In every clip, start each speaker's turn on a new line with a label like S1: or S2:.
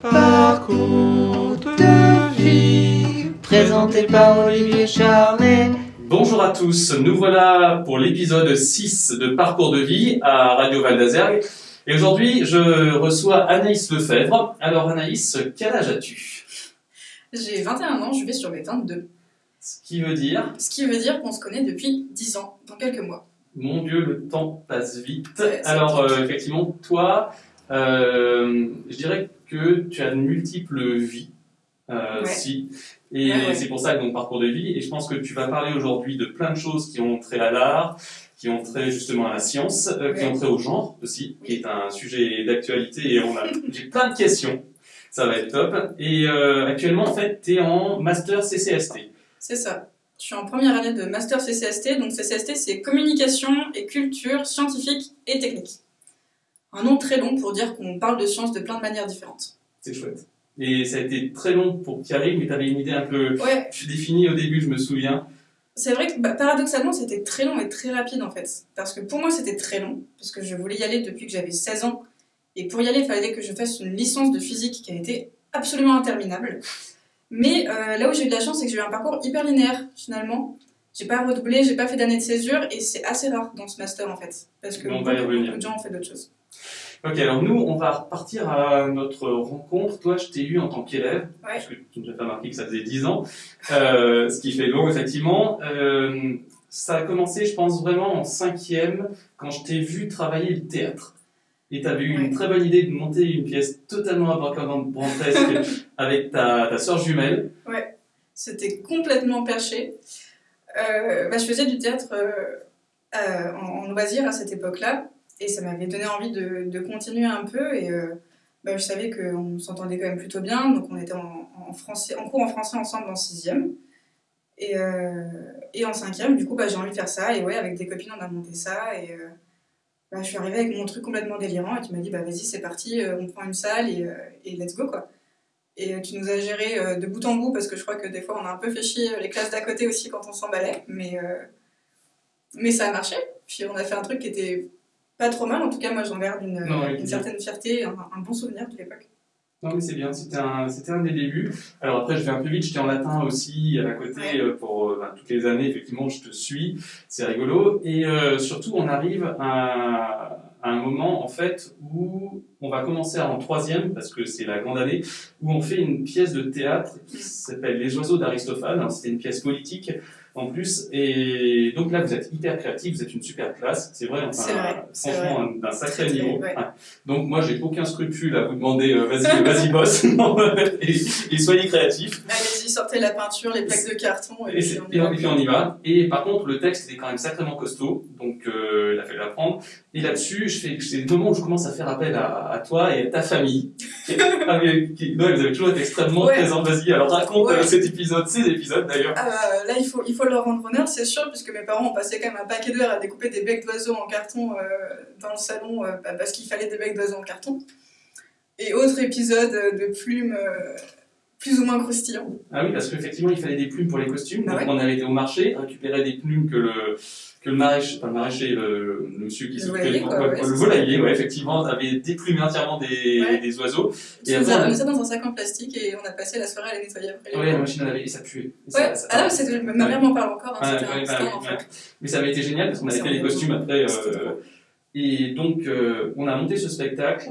S1: Parcours de vie, présenté par Olivier Charnet.
S2: Bonjour à tous, nous voilà pour l'épisode 6 de Parcours de vie à Radio Val d'Azergue. Et aujourd'hui, je reçois Anaïs Lefebvre. Alors Anaïs, quel âge as-tu?
S3: J'ai 21 ans, je vais sur mes 22.
S2: Ce qui veut dire,
S3: Ce qui veut dire qu'on se connaît depuis 10 ans, dans quelques mois.
S2: mon Dieu, le temps passe vite.
S3: Ouais,
S2: Alors euh, effectivement, toi, euh, je dirais que tu as de multiples vies. Euh,
S3: Ouais.
S2: Si. Et
S3: Ouais, ouais.
S2: c'est pour ça que donc parcours de vie. Et je pense que tu vas parler aujourd'hui de plein de choses qui ont trait à l'art, qui ont trait justement à la science, euh, qui ont trait au genre aussi, qui est un sujet d'actualité. Et on a, j'ai plein de questions. Ça va être top. Et euh, actuellement, en fait, tu es en master CCST.
S3: C'est ça. Je suis en première année de Master CCST, donc CCST c'est Communication et Culture Scientifique et Technique. Un nom très long pour dire qu'on parle de sciences de plein de manières différentes.
S2: C'est chouette. Et ça a été très long pour que tu arrives, mais tu avais une idée un peu
S3: Ouais,
S2: définie au début, je me souviens.
S3: c'est vrai que bah, paradoxalement c'était très long et très rapide en fait. Parce que pour moi c'était très long, parce que je voulais y aller depuis que j'avais 16 ans. Et pour y aller, il fallait que je fasse une licence de physique qui a été absolument interminable. Mais euh, là où j'ai eu de la chance, c'est que j'ai eu un parcours hyper linéaire finalement. J'ai pas redoublé, j'ai pas fait d'année de césure et c'est assez rare dans ce master en fait. Parce que
S2: On va y
S3: beaucoup, beaucoup de gens ont fait d'autres choses.
S2: Ok, alors nous, on va repartir à notre rencontre. Toi, je t'ai eu en tant qu'élève,
S3: Ouais.
S2: parce que tu nous as pas marqué que ça faisait 10 ans, euh, ce qui fait long, effectivement. Euh, ça a commencé, je pense, vraiment en cinquième, quand je t'ai vu travailler le théâtre. Et tu avais eu
S3: Ouais.
S2: une très bonne idée de monter une pièce totalement abracadabrantesque avec ta, ta soeur jumelle.
S3: C'était complètement perché. Euh, bah, je faisais du théâtre en, en loisir à cette époque-là, et ça m'avait donné envie de, de continuer un peu. Et euh, bah, je savais qu'on s'entendait quand même plutôt bien, donc on était en, français, en cours en français ensemble en sixième. Et, euh, et en cinquième, du coup, bah, j'ai envie de faire ça. Et ouais, avec des copines, on a monté ça. Et euh, bah, je suis arrivée avec mon truc complètement délirant. Et tu m'as dit, bah, vas-y, c'est parti, euh, on prend une salle et, euh, et let's go, quoi. Et tu nous as géré de bout en bout parce que je crois que des fois on a un peu fait chier les classes d'à côté aussi quand on s'emballait. Mais, mais ça a marché. Puis on a fait un truc qui était pas trop mal. En tout cas, moi j'en garde une,
S2: Non, ouais,
S3: une
S2: c'est
S3: certaine fierté, un, un bon souvenir de l'époque.
S2: Non, mais c'est bien, c'était un, c'était un des débuts. Alors après, je vais un peu vite, j'étais en latin aussi à côté euh, pour euh, ben, toutes les années, effectivement, je te suis, c'est rigolo. Et euh, surtout, on arrive à, à un moment, en fait, où on va commencer en troisième, parce que c'est la grande année, où on fait une pièce de théâtre qui s'appelle Les oiseaux d'Aristophane. C'était une pièce politique en plus. Et donc là, vous êtes hyper créatifs, vous êtes une super classe, c'est vrai,
S3: C'est vrai,
S2: franchement, un- d'un sacré niveau.
S3: Ouais.
S2: Donc moi, j'ai aucun scrupule à vous demander, euh, vas-y, vas-y, boss, et, et soyez créatifs.
S3: Allez-y, sortez la peinture, les plaques de carton. Et, puis on
S2: et
S3: y
S2: puis on y va. Et par contre, le texte était quand même sacrément costaud, donc euh, il a fallu l'apprendre. Et là-dessus, c'est le moment où je commence à faire appel à, à toi et à ta famille. Qui, ah, mais qui- ouais, vous avez toujours été extrêmement
S3: Ouais.
S2: présents. Vas-y, alors raconte
S3: Ouais.
S2: euh, cet épisode, ces épisodes d'ailleurs.
S3: Ah bah, là, il faut, il faut leur rendre honneur, c'est sûr, puisque mes parents ont passé quand même un paquet d'heures à découper des becs d'oiseaux en carton euh, dans le salon, euh, bah, parce qu'il fallait des becs d'oiseaux en carton. Et autre épisode de plumes plus ou moins croustillants.
S2: Ah oui, parce qu'effectivement, il fallait des plumes pour les costumes.
S3: Bah
S2: donc
S3: ouais.
S2: on avait été au marché, récupérer des plumes que le que le maraîcher, pas le maraîcher, le, le monsieur qui s'occupait ouais, le volailler, ouais, effectivement, avait déplumé entièrement des,
S3: Ouais.
S2: des oiseaux. Et après,
S3: as mis ça dans un sac en plastique et on a passé la soirée à les nettoyer après.
S2: Ouais, la machine laver, et ça puait. Et
S3: Ouais,
S2: ça- ça-
S3: ah non, c'est- ma mère m'en parle encore, hein, c'était
S2: bah. Mais ça avait été génial parce qu'on avait fait les costumes après. Euh, et donc, euh, on a monté ce spectacle.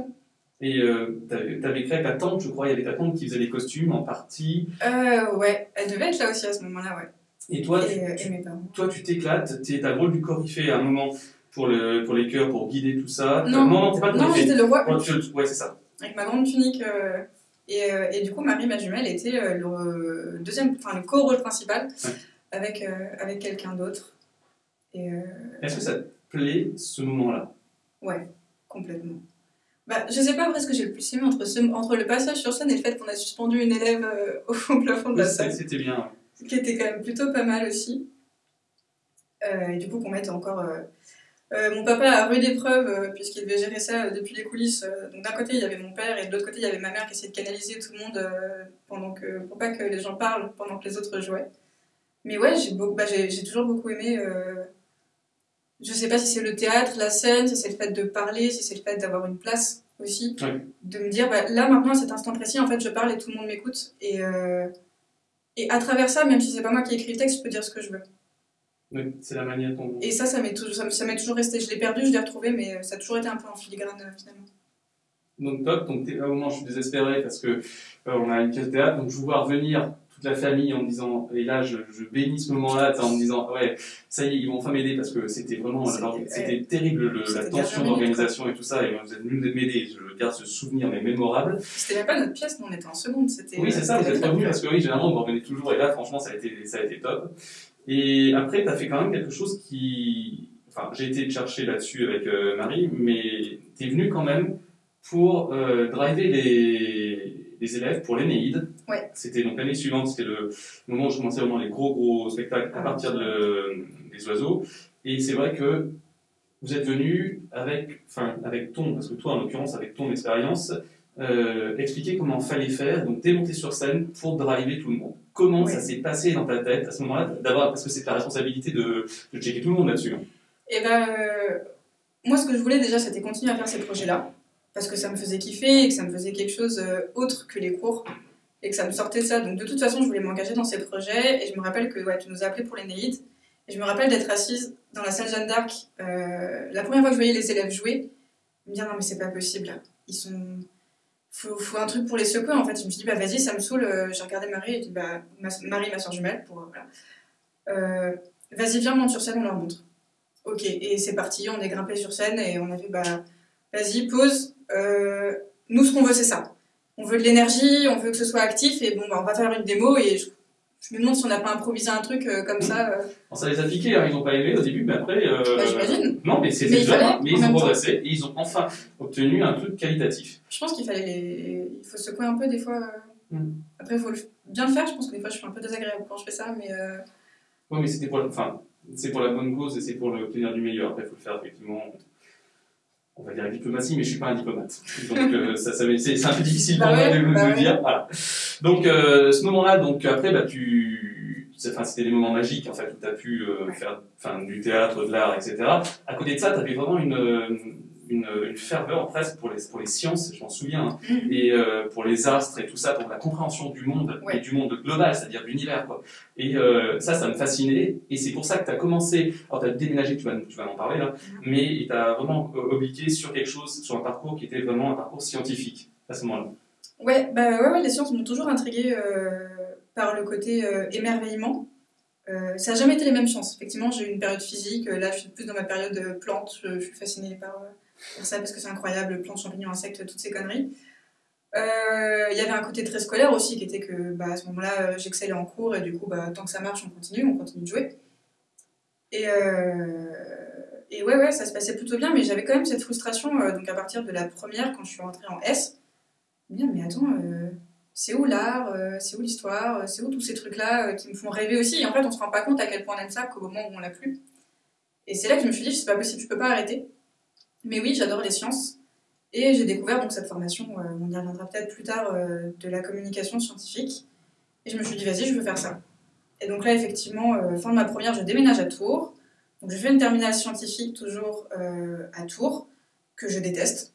S2: Et euh, t'avais créé ta tante, je crois, il y avait ta tante qui faisait les costumes en partie.
S3: Euh, ouais, elle devait être là aussi à ce moment-là, ouais.
S2: Et toi,
S3: et,
S2: tu-
S3: euh, et mes
S2: toi, tu t'éclates, tu as le rôle du coryphée à un moment pour, le, pour les chœurs, pour guider tout ça.
S3: Non,
S2: non, non t'es pas le
S3: Non,
S2: coryphée.
S3: j'étais le roi
S2: Ouais, c'est ça.
S3: avec ma grande tunique. euh, et, euh, et du coup, Marie, ma jumelle, était euh, le deuxième, enfin le co-rôle principal
S2: Ouais.
S3: avec, euh, avec quelqu'un d'autre. Euh,
S2: Est-ce que ça te plaît, ce moment-là?
S3: Ouais, complètement. Bah, je sais pas après ce que j'ai le plus aimé entre, ce- entre le passage sur scène et le fait qu'on a suspendu une élève euh, au plafond de la salle,
S2: c'était bien.
S3: ce qui était quand même plutôt pas mal aussi. Euh, et du coup, qu'on mette encore. euh, mon papa a rude épreuve puisqu'il devait gérer ça depuis les coulisses. donc d'un côté il y avait mon père et de l'autre côté il y avait ma mère qui essayait de canaliser tout le monde pendant que pour pas que les gens parlent pendant que les autres jouaient. Mais ouais, j'ai beau- bah, toujours beaucoup aimé. Je sais pas si c'est le théâtre, la scène, si c'est le fait de parler, si c'est le fait d'avoir une place aussi.
S2: Ouais.
S3: De me dire, bah, là maintenant, à cet instant précis, en fait, je parle et tout le monde m'écoute. Et, euh, et à travers ça, même si c'est pas moi qui écris le texte, je peux dire ce que je veux.
S2: Oui, c'est la manière dont.
S3: Et ça, ça m'est toujours, ça m'est- toujours resté. Je l'ai perdu, je l'ai retrouvé, mais euh, ça a toujours été un peu en filigrane euh, finalement.
S2: Donc top, donc à un moment je suis désespéré parce que euh, on a une pièce de théâtre, donc je vois revenir toute la famille en me disant, et là je, je bénis ce moment-là en me disant, ouais, ça y est, ils vont enfin m'aider parce que c'était vraiment,
S3: C'était-
S2: terrible le- la tension d'organisation et tout ça, et vous êtes venus m'aider, je garde ce souvenir mais mémorable.
S3: C'était même pas notre pièce, nous on était en seconde. C'était,
S2: Oui, c'est ça, vous
S3: c'était
S2: êtes revenus parce que oui, généralement vous revenez toujours, et là franchement ça a été, ça a été top. Et après, t'as fait quand même quelque chose qui, enfin, j'ai été chercher là-dessus avec euh, Marie, mais t'es venu quand même pour euh, driver les, les élèves pour l'Énéide.
S3: Ouais.
S2: C'était donc l'année suivante, c'était le moment où je commençais vraiment les gros gros spectacles à
S3: Ah,
S2: partir de des oiseaux. Et c'est vrai que vous êtes venu avec, enfin, avec ton, parce que toi en l'occurrence avec ton expérience, euh, expliquer comment fallait faire, donc t'es monté sur scène pour driver tout le monde. Comment ça s'est passé dans ta tête à ce moment-là, d'avoir, parce que c'est ta responsabilité de, de checker tout le monde là-dessus. hein.
S3: Et ben, euh, moi, ce que je voulais déjà, c'était continuer à faire ces projets-là, parce que ça me faisait kiffer et que ça me faisait quelque chose euh, autre que les cours, et que ça me sortait de ça. Donc, de toute façon, je voulais m'engager dans ces projets, et je me rappelle que tu nous as appelés pour l'Énéide, et je me rappelle d'être assise dans la salle Jeanne d'Arc, euh, la première fois que je voyais les élèves jouer, me dire non, mais c'est pas possible, ils sont. Faut, faut un truc pour les secouer en fait. Je me suis dit, bah vas-y, ça me saoule. euh, J'ai regardé Marie et bah, ma- Marie, ma soeur jumelle, pour. voilà. Vas-y, viens, monte sur scène, on leur montre. Ok, et c'est parti, on est grimpé sur scène et on a fait, bah, vas-y, pause. Euh, nous, ce qu'on veut, c'est ça. On veut de l'énergie, on veut que ce soit actif et bon, bah, on va faire une démo et je, je me demande si on n'a pas improvisé un truc euh, comme ça. euh.
S2: Bon, ça les a piqués, hein, ils n'ont pas aimé au début, mais après. euh,
S3: Bah, j'imagine.
S2: Non, mais c'était déjà,
S3: fallait,
S2: mais ils ont progressé et ils ont enfin obtenu un truc qualitatif.
S3: Je pense qu'il fallait les... Il faut secouer un peu des fois.
S2: Mm.
S3: Après, il faut le... bien le faire. Je pense que des fois, je suis un peu désagréable quand je fais ça, mais
S2: Oui, mais c'était pour, enfin, c'est pour la bonne cause et c'est pour l'obtenir du meilleur. Après, il faut le faire effectivement. On va dire diplomatie, mais je suis pas un diplomate. Donc euh, ça, ça c'est un peu difficile pour
S3: Bah
S2: moi
S3: ouais,
S2: de,
S3: bah ouais.
S2: dire. Voilà. Donc euh, ce moment-là, donc après, bah, tu, enfin, c'était des moments magiques en fait où tu as pu euh, faire, enfin, du théâtre, de l'art, etc. À côté de ça, tu avais vraiment une, euh, une, une ferveur presque pour les, pour les sciences, je m'en souviens. hein
S3: Mhm.
S2: et euh, pour les astres et tout ça, pour la compréhension du monde
S3: Ouais.
S2: et du monde global, c'est-à-dire de l'univers. Quoi. Et euh, ça, ça me fascinait. Et c'est pour ça que tu as commencé, alors tu as déménagé, tu vas, tu vas en parler là, mais tu as vraiment euh, obliqué sur quelque chose, sur un parcours qui était vraiment un parcours scientifique à ce moment-là.
S3: Ouais, bah ouais, ouais, les sciences m'ont toujours intriguée euh, par le côté émerveillement. Euh, ça n'a jamais été les mêmes sciences. Effectivement, j'ai eu une période physique. Là, je suis plus dans ma période de plantes. Je, je suis fascinée par, euh, par ça parce que c'est incroyable. Plantes, champignons, insectes, toutes ces conneries. Euh, Il y avait un côté très scolaire aussi qui était que bah, à ce moment-là, euh, j'excellais en cours et du coup, bah, tant que ça marche, on continue, on continue de jouer. Et, euh, et ouais, ouais, ça se passait plutôt bien, mais j'avais quand même cette frustration. donc à partir de la première, quand je suis rentrée en S, Bien, mais attends, c'est où l'art, c'est où l'histoire, c'est où tous ces trucs-là qui me font rêver aussi? Et en fait, on se rend pas compte à quel point on aime ça qu'au moment où on l'a plus. Et c'est là que je me suis dit, c'est pas possible, je peux pas arrêter. Mais oui, j'adore les sciences. Et j'ai découvert donc cette formation, euh, on y reviendra peut-être plus tard, euh, de la communication scientifique. Et je me suis dit, vas-y, je veux faire ça. Et donc là, effectivement, euh, fin de ma première, je déménage à Tours. Donc je fais une terminale scientifique toujours à Tours, que je déteste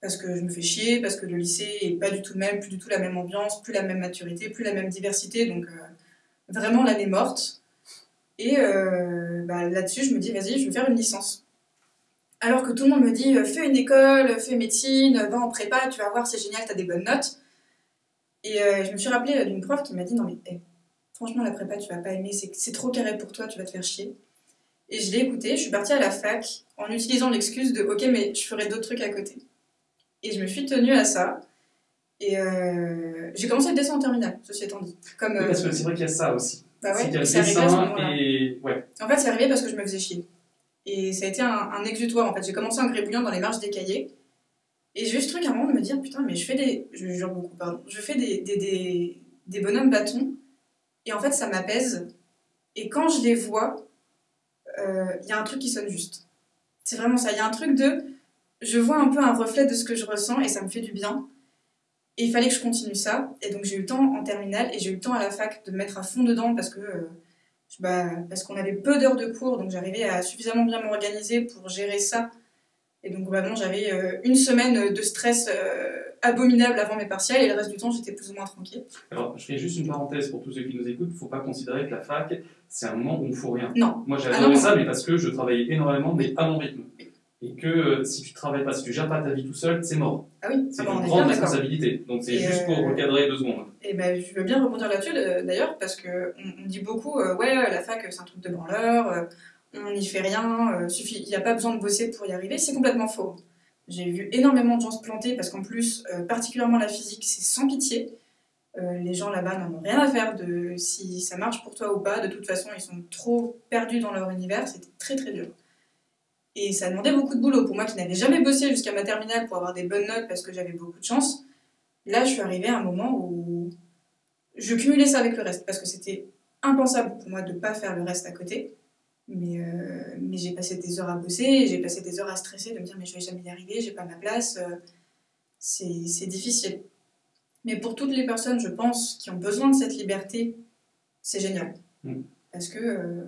S3: parce que je me fais chier, parce que le lycée est pas du tout le même, plus du tout la même ambiance, plus la même maturité, plus la même diversité, donc vraiment l'année morte. Et bah, là-dessus, je me dis, vas-y, je vais faire une licence. Alors que tout le monde me dit, euh, fais une école, fais médecine, va en prépa, tu vas voir, c'est génial, t'as des bonnes notes. Et euh, je me suis rappelée d'une prof qui m'a dit, non mais, hey, franchement, la prépa, tu vas pas aimer, c'est trop carré pour toi, tu vas te faire chier. Et je l'ai écoutée, je suis partie à la fac en utilisant l'excuse de, ok, mais je ferai d'autres trucs à côté. Et je me suis tenue à ça. Et euh, j'ai commencé le dessin en terminale, ceci étant dit. Comme,
S2: Oui,
S3: euh,
S2: parce que c'est vrai qu'il y a ça aussi.
S3: bah
S2: c'est
S3: ouais,
S2: qu'il y a le
S3: c'est
S2: dessin et. Ouais.
S3: En fait, c'est arrivé parce que je me faisais chier. Et ça a été un, exutoire. En fait, j'ai commencé en grébouillant dans les marges des cahiers. Et j'ai eu ce truc à un moment de me dire, putain, mais je fais des. Je jure beaucoup, pardon. Je fais des, des, des, des bonhommes bâtons. Et en fait, ça m'apaise. Et quand je les vois, euh, il y a un truc qui sonne juste. C'est vraiment ça. Il y a un truc de. Je vois un peu un reflet de ce que je ressens et ça me fait du bien. Et il fallait que je continue ça. Et donc j'ai eu le temps en terminale et j'ai eu le temps à la fac de me mettre à fond dedans parce que. euh, bah, parce qu'on avait peu d'heures de cours, donc j'arrivais à suffisamment bien m'organiser pour gérer ça Et donc, globalement, j'avais euh, une semaine de stress euh, abominable avant mes partiels et le reste du temps, j'étais plus ou moins tranquille.
S2: Alors, je fais juste une parenthèse pour tous ceux qui nous écoutent. Il ne faut pas considérer que la fac, c'est un moment où on ne fout rien.
S3: Non.
S2: Moi, j'ai
S3: Ah
S2: ça, mais parce que je travaillais énormément, mais à mon rythme. Et que euh, si tu travailles pas, si tu gères pas ta vie tout seul, c'est mort.
S3: Ah oui,
S2: C'est
S3: ah
S2: une grande responsabilité. Donc, c'est juste pour
S3: euh,
S2: recadrer deux secondes.
S3: Et ben, je veux bien rebondir là-dessus euh, d'ailleurs, parce qu'on on dit beaucoup, euh, ouais, la fac c'est un truc de branleur, euh, on n'y fait rien, euh, suffit, il n'y a pas besoin de bosser pour y arriver. C'est complètement faux. J'ai vu énormément de gens se planter parce qu'en plus, particulièrement la physique, c'est sans pitié. Les gens là-bas n'en ont rien à faire de si ça marche pour toi ou pas. De toute façon, ils sont trop perdus dans leur univers. C'était très très dur. Et ça demandait beaucoup de boulot. Pour moi qui n'avais jamais bossé jusqu'à ma terminale pour avoir des bonnes notes parce que j'avais beaucoup de chance, là je suis arrivée à un moment où je cumulais ça avec le reste parce que c'était impensable pour moi de ne pas faire le reste à côté. Mais, euh, mais j'ai passé des heures à bosser, j'ai passé des heures à stresser, de me dire mais je vais jamais y arriver, j'ai pas ma place. euh, c'est difficile. Mais pour toutes les personnes, je pense, qui ont besoin de cette liberté, c'est génial.
S2: Mm.
S3: Parce que euh,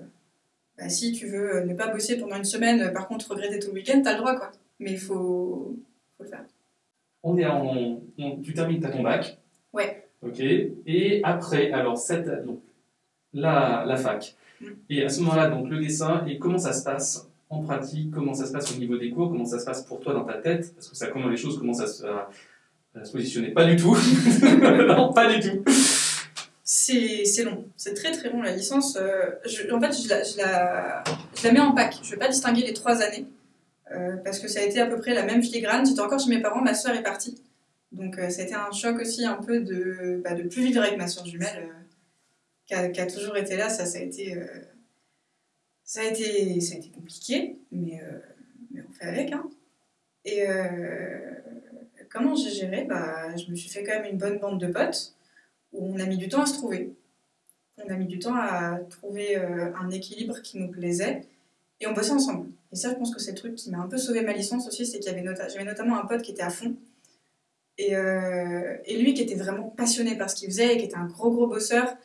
S3: bah, si tu veux euh, ne pas bosser pendant une semaine, euh, par contre regretter tout le week-end, t'as le droit quoi. Mais il faut, faut le faire.
S2: On est en, on- tu termines ta ton bac.
S3: Ouais.
S2: Ok. Et après, alors cette, donc la, la fac.
S3: Mm.
S2: Et à ce moment-là, donc le dessin. Et comment ça se passe en pratique? Comment ça se passe au niveau des cours? Comment ça se passe pour toi dans ta tête? Parce que ça, comment les choses commencent à se, à- à se positionner? Pas du tout. non, pas du tout.
S3: C'est long, c'est très très long la licence. euh, je- en fait, je la, je, la, je la mets en pack. Je ne vais pas distinguer les trois années euh, parce que ça a été à peu près la même filigrane. J'étais encore chez mes parents, ma soeur est partie. Donc euh, ça a été un choc aussi un peu de bah, plus vivre avec ma soeur jumelle qui, a, toujours été là. Ça, ça a été, ça a été, ça a été compliqué, mais, mais on fait avec. Hein. Et comment j'ai géré? Bah, Je me suis fait quand même une bonne bande de potes où on a mis du temps à se trouver. On a mis du temps à trouver euh, un équilibre qui nous plaisait et on bossait ensemble. Et ça, je pense que c'est le truc qui m'a un peu sauvé ma licence aussi, c'est qu'il y avait j'avais notamment un pote qui était à fond et, euh, et lui qui était vraiment passionné par ce qu'il faisait et qui était un gros gros bosseur.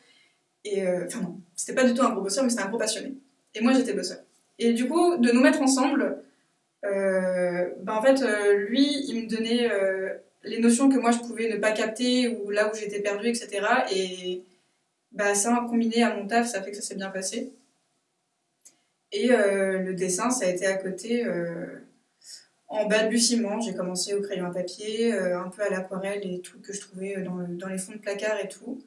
S3: Et euh, enfin non, c'était pas du tout un gros bosseur, mais c'était un gros passionné. Et moi, j'étais bosseur. Et du coup, de nous mettre ensemble, ben en fait, lui, il me donnait les notions que moi je pouvais ne pas capter ou là où j'étais perdue, etc. Et bah, ça, combiné à mon taf, ça fait que ça s'est bien passé. Et euh, le dessin, ça a été à côté euh, en balbutiement. J'ai commencé au crayon à papier, euh, un peu à l'aquarelle et tout que je trouvais dans, le- dans les fonds de placard et tout.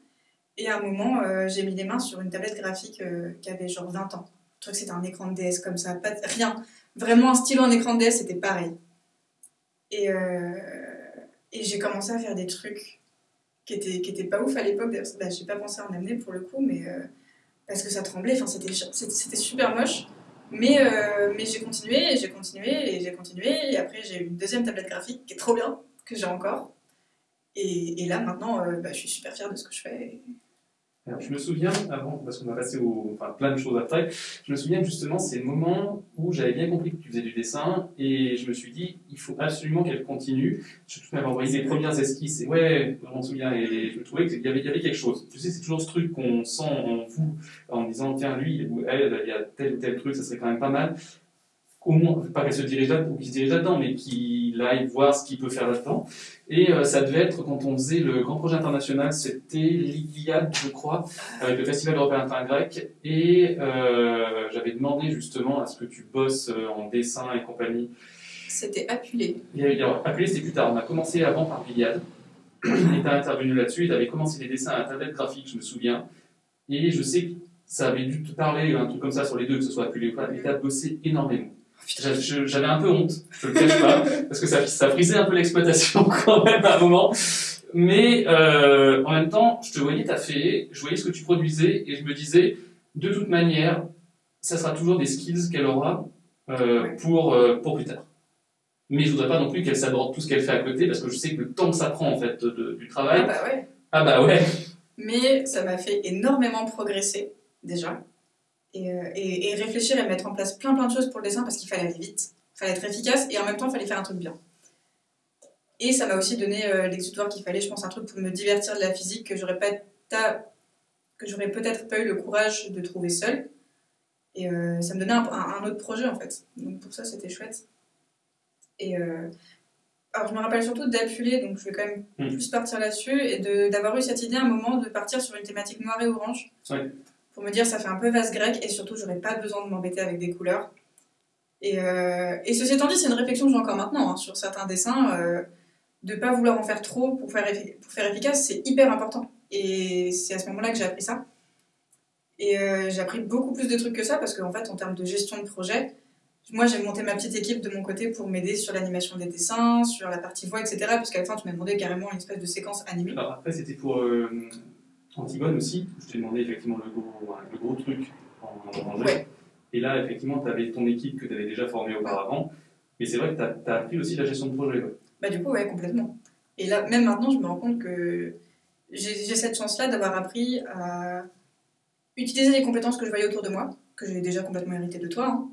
S3: Et à un moment, j'ai mis les mains sur une tablette graphique qui avait genre 20 ans. Crois que c'était un écran de DS comme ça, pas rien. Vraiment un stylo en écran de DS, c'était pareil. Et, et j'ai commencé à faire des trucs qui étaient, qui étaient pas ouf à l'époque. Bah, j'ai pas pensé à en amener pour le coup, mais euh, parce que ça tremblait. Enfin, c'était, c'était, c'était super moche. Mais, euh, mais j'ai continué et j'ai continué et j'ai continué. Et après, j'ai eu une deuxième tablette graphique qui est trop bien, que j'ai encore. Et, et là, maintenant, euh, bah, je suis super fière de ce que je fais.
S2: Alors, je me souviens, avant, parce qu'on va passer au, enfin, plein de choses après, je me souviens justement, c'est le moment où j'avais bien compris que tu faisais du dessin et je me suis dit, il faut absolument qu'elle continue. Je tu m'avais envoyé des premières esquisses et ouais, je m'en souviens et je trouvais qu'il y avait, y avait quelque chose. Tu sais, c'est toujours ce truc qu'on sent en vous en disant, tiens, lui ou elle, il y a tel ou tel truc, ça serait quand même pas mal. Au moins, pas qu'elle se dirige là, ou qu'il se dirige là-dedans, mais qu'il aille voir ce qu'il peut faire là-dedans. Et euh, ça devait être quand on faisait le grand projet international, c'était l'Iliade, je crois, avec le Festival européen intergrec. Et euh, j'avais demandé justement à ce que tu bosses euh, en dessin et compagnie.
S3: C'était appelé.
S2: Il y a- il y a- Appelé, c'était plus tard. On a commencé avant par l'Iliade. Et tu as intervenu là-dessus. Tu avais commencé les dessins à tablette graphique, je me souviens. Et je sais que ça avait dû te parler, un truc comme ça sur les deux, que ce soit appelé ou pas. Et tu as bossé énormément. J'avais un peu honte, je te le cache pas, parce que ça, ça frisait un peu l'exploitation quand même à un moment. Mais euh, en même temps, je te voyais taffer, je voyais ce que tu produisais et je me disais, de toute manière, ça sera toujours des skills qu'elle aura euh, pour, euh, pour plus tard. Mais je voudrais pas non plus qu'elle s'aborde tout ce qu'elle fait à côté parce que je sais que le temps que ça prend en fait de- du
S3: Ah
S2: travail.
S3: bah ouais.
S2: Ah bah ouais.
S3: Mais ça m'a fait énormément progresser, déjà. Et, euh, et, et réfléchir et mettre en place plein plein de choses pour le dessin parce qu'il fallait aller vite, il fallait être efficace et en même temps il fallait faire un truc bien. Et ça m'a aussi donné euh, l'exutoire qu'il fallait, je pense, un truc pour me divertir de la physique que j'aurais pas ta- que j'aurais peut-être pas eu le courage de trouver seule. Et euh, ça me donnait un, un- un autre projet en fait. Donc pour ça c'était chouette. Et euh, alors, je me rappelle surtout d'Apulé, donc je vais quand même
S2: Mm.
S3: plus partir là-dessus, et d'avoir eu cette idée à un moment de partir sur une thématique noire et orange.
S2: Ouais.
S3: Pour me dire, ça fait un peu vase grec, et surtout, j'aurais pas besoin de m'embêter avec des couleurs. Et, euh, et ceci étant dit, c'est une réflexion que j'ai encore maintenant hein, sur certains dessins. euh, de pas vouloir en faire trop pour faire, pour faire efficace, c'est hyper important. Et c'est à ce moment-là que j'ai appris ça. Et euh, j'ai appris beaucoup plus de trucs que ça parce qu'en fait, en termes de gestion de projet, moi j'ai monté ma petite équipe de mon côté pour m'aider sur l'animation des dessins, sur la partie voix, etc. Parce qu'à la fin, tu m'as demandé carrément une espèce de séquence animée.
S2: Alors après, c'était pour euh, Antigone aussi. Je t'ai demandé effectivement le gros, le gros truc en, en.
S3: Ouais.
S2: Et là, effectivement, tu avais ton équipe que tu avais déjà formée auparavant. Mais c'est vrai que tu as, appris aussi la gestion de projet. ouais.
S3: Bah du coup, ouais, complètement. Et là, même maintenant, je me rends compte que j'ai cette chance-là d'avoir appris à utiliser les compétences que je voyais autour de moi, que j'ai déjà complètement hérité de toi. hein.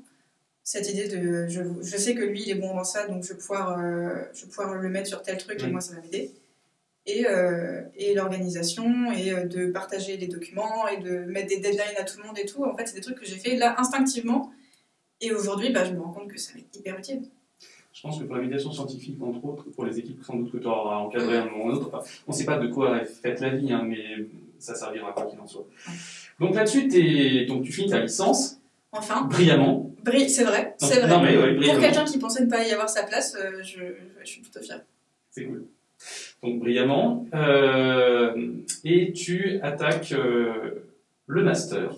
S3: Cette idée de, je, je sais que lui, il est bon dans ça, donc je vais pouvoir, euh, je vais pouvoir le mettre sur tel truc et
S2: Mm.
S3: moi, ça va m'aider. Et, euh, et l'organisation, et euh, de partager les documents, et de mettre des deadlines à tout le monde et tout. En fait, c'est des trucs que j'ai fait là instinctivement. Et aujourd'hui, bah, je me rends compte que ça va être hyper utile.
S2: Je pense que pour la médiation scientifique, entre autres, pour les équipes sans doute que tu auras encadré à un moment ou un autre, enfin, on ne sait pas de quoi est faite la vie, hein, mais ça servira quoi qu'il en soit. Donc là-dessus, donc, tu finis ta licence
S3: Enfin,
S2: brillamment.
S3: Bri- c'est vrai, c'est vrai.
S2: non, mais ouais,
S3: Pour quelqu'un qui pensait ne pas y avoir sa place, euh, je, je suis plutôt fière.
S2: C'est cool. Donc brillamment. Euh, et tu attaques euh, le master.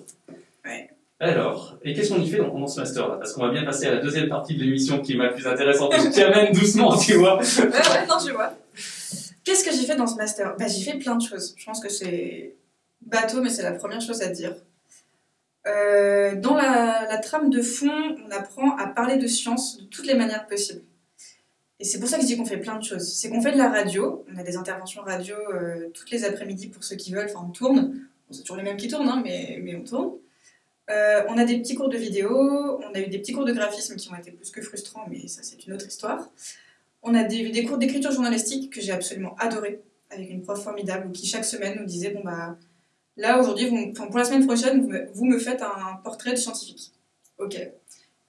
S3: Ouais.
S2: Alors, et qu'est-ce qu'on y fait dans, dans ce master-là Parce qu'on va bien passer à la deuxième partie de l'émission qui est ma plus intéressante je t'y amène doucement, tu vois.
S3: Ouais, ouais, non, je vois. Qu'est-ce que j'ai fait dans ce master? Bah, J'ai fait plein de choses. Je pense que c'est bateau, mais c'est la première chose à dire. Euh, dans la, la trame de fond, on apprend à parler de science de toutes les manières possibles. Et c'est pour ça que je dis qu'on fait plein de choses. C'est qu'on fait de la radio, on a des interventions radio euh, toutes les après-midi pour ceux qui veulent, enfin on tourne. C'est toujours les mêmes qui tournent, hein, mais, mais on tourne. Euh, on a des petits cours de vidéo, on a eu des petits cours de graphisme qui ont été plus que frustrants, mais ça c'est une autre histoire. On a des, des cours d'écriture journalistique que j'ai absolument adoré, avec une prof formidable qui chaque semaine nous disait bon bah là aujourd'hui, pour la semaine prochaine, vous me, vous me faites un portrait de scientifique. Ok.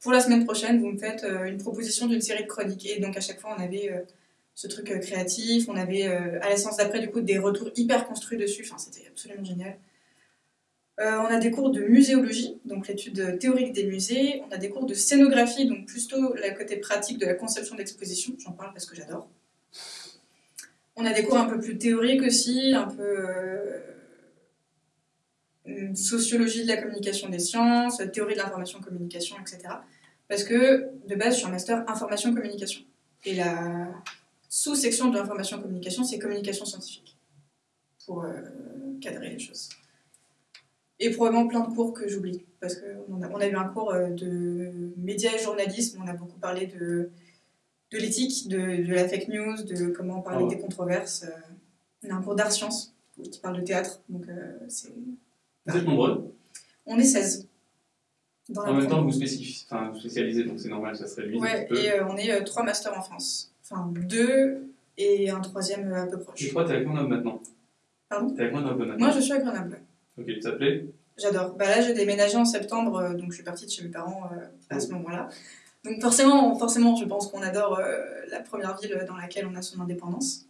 S3: Pour la semaine prochaine, vous me faites euh, une proposition d'une série de chroniques. Et donc à chaque fois, on avait euh, ce truc euh, créatif, on avait à la séance d'après du coup des retours hyper construits dessus. Enfin, c'était absolument génial. On a des cours de muséologie, donc l'étude théorique des musées. On a des cours de scénographie, donc plutôt le côté pratique de la conception d'exposition. J'en parle parce que j'adore. On a des cours un peu plus théoriques aussi, un peu sociologie de la communication des sciences, théorie de l'information communication, etc. Parce que de base, je suis un master information communication. Et la sous-section de l'information communication, c'est communication scientifique, pour euh, cadrer les choses. Et probablement plein de cours que j'oublie, parce qu'on a, on a eu un cours euh, de médias et journalisme, on a beaucoup parlé de, de l'éthique, de, de la fake news, de comment parler
S2: Ah ouais.
S3: des controverses. euh. On a un cours d'art sciences qui parle de théâtre, donc euh, c'est...
S2: Vous êtes nombreux.
S3: On est 16. Dans la
S2: En même temps, vous, spécifiez, enfin, vous spécialisez, donc c'est normal, ça se réduit un
S3: Ouais, et euh, on est euh, trois masters en France. Enfin, deux et un troisième euh, un peu
S2: Et
S3: proche.
S2: toi, t'es avec Grenoble maintenant?
S3: Pardon?
S2: T'es avec Grenoble maintenant?
S3: Moi, je suis à Grenoble.
S2: Ok, ça te plaît
S3: J'adore. Bah là, j'ai déménagé en septembre, euh, donc je suis partie de chez mes parents à ce moment-là. Donc forcément, forcément, je pense qu'on adore la première ville dans laquelle on a son indépendance.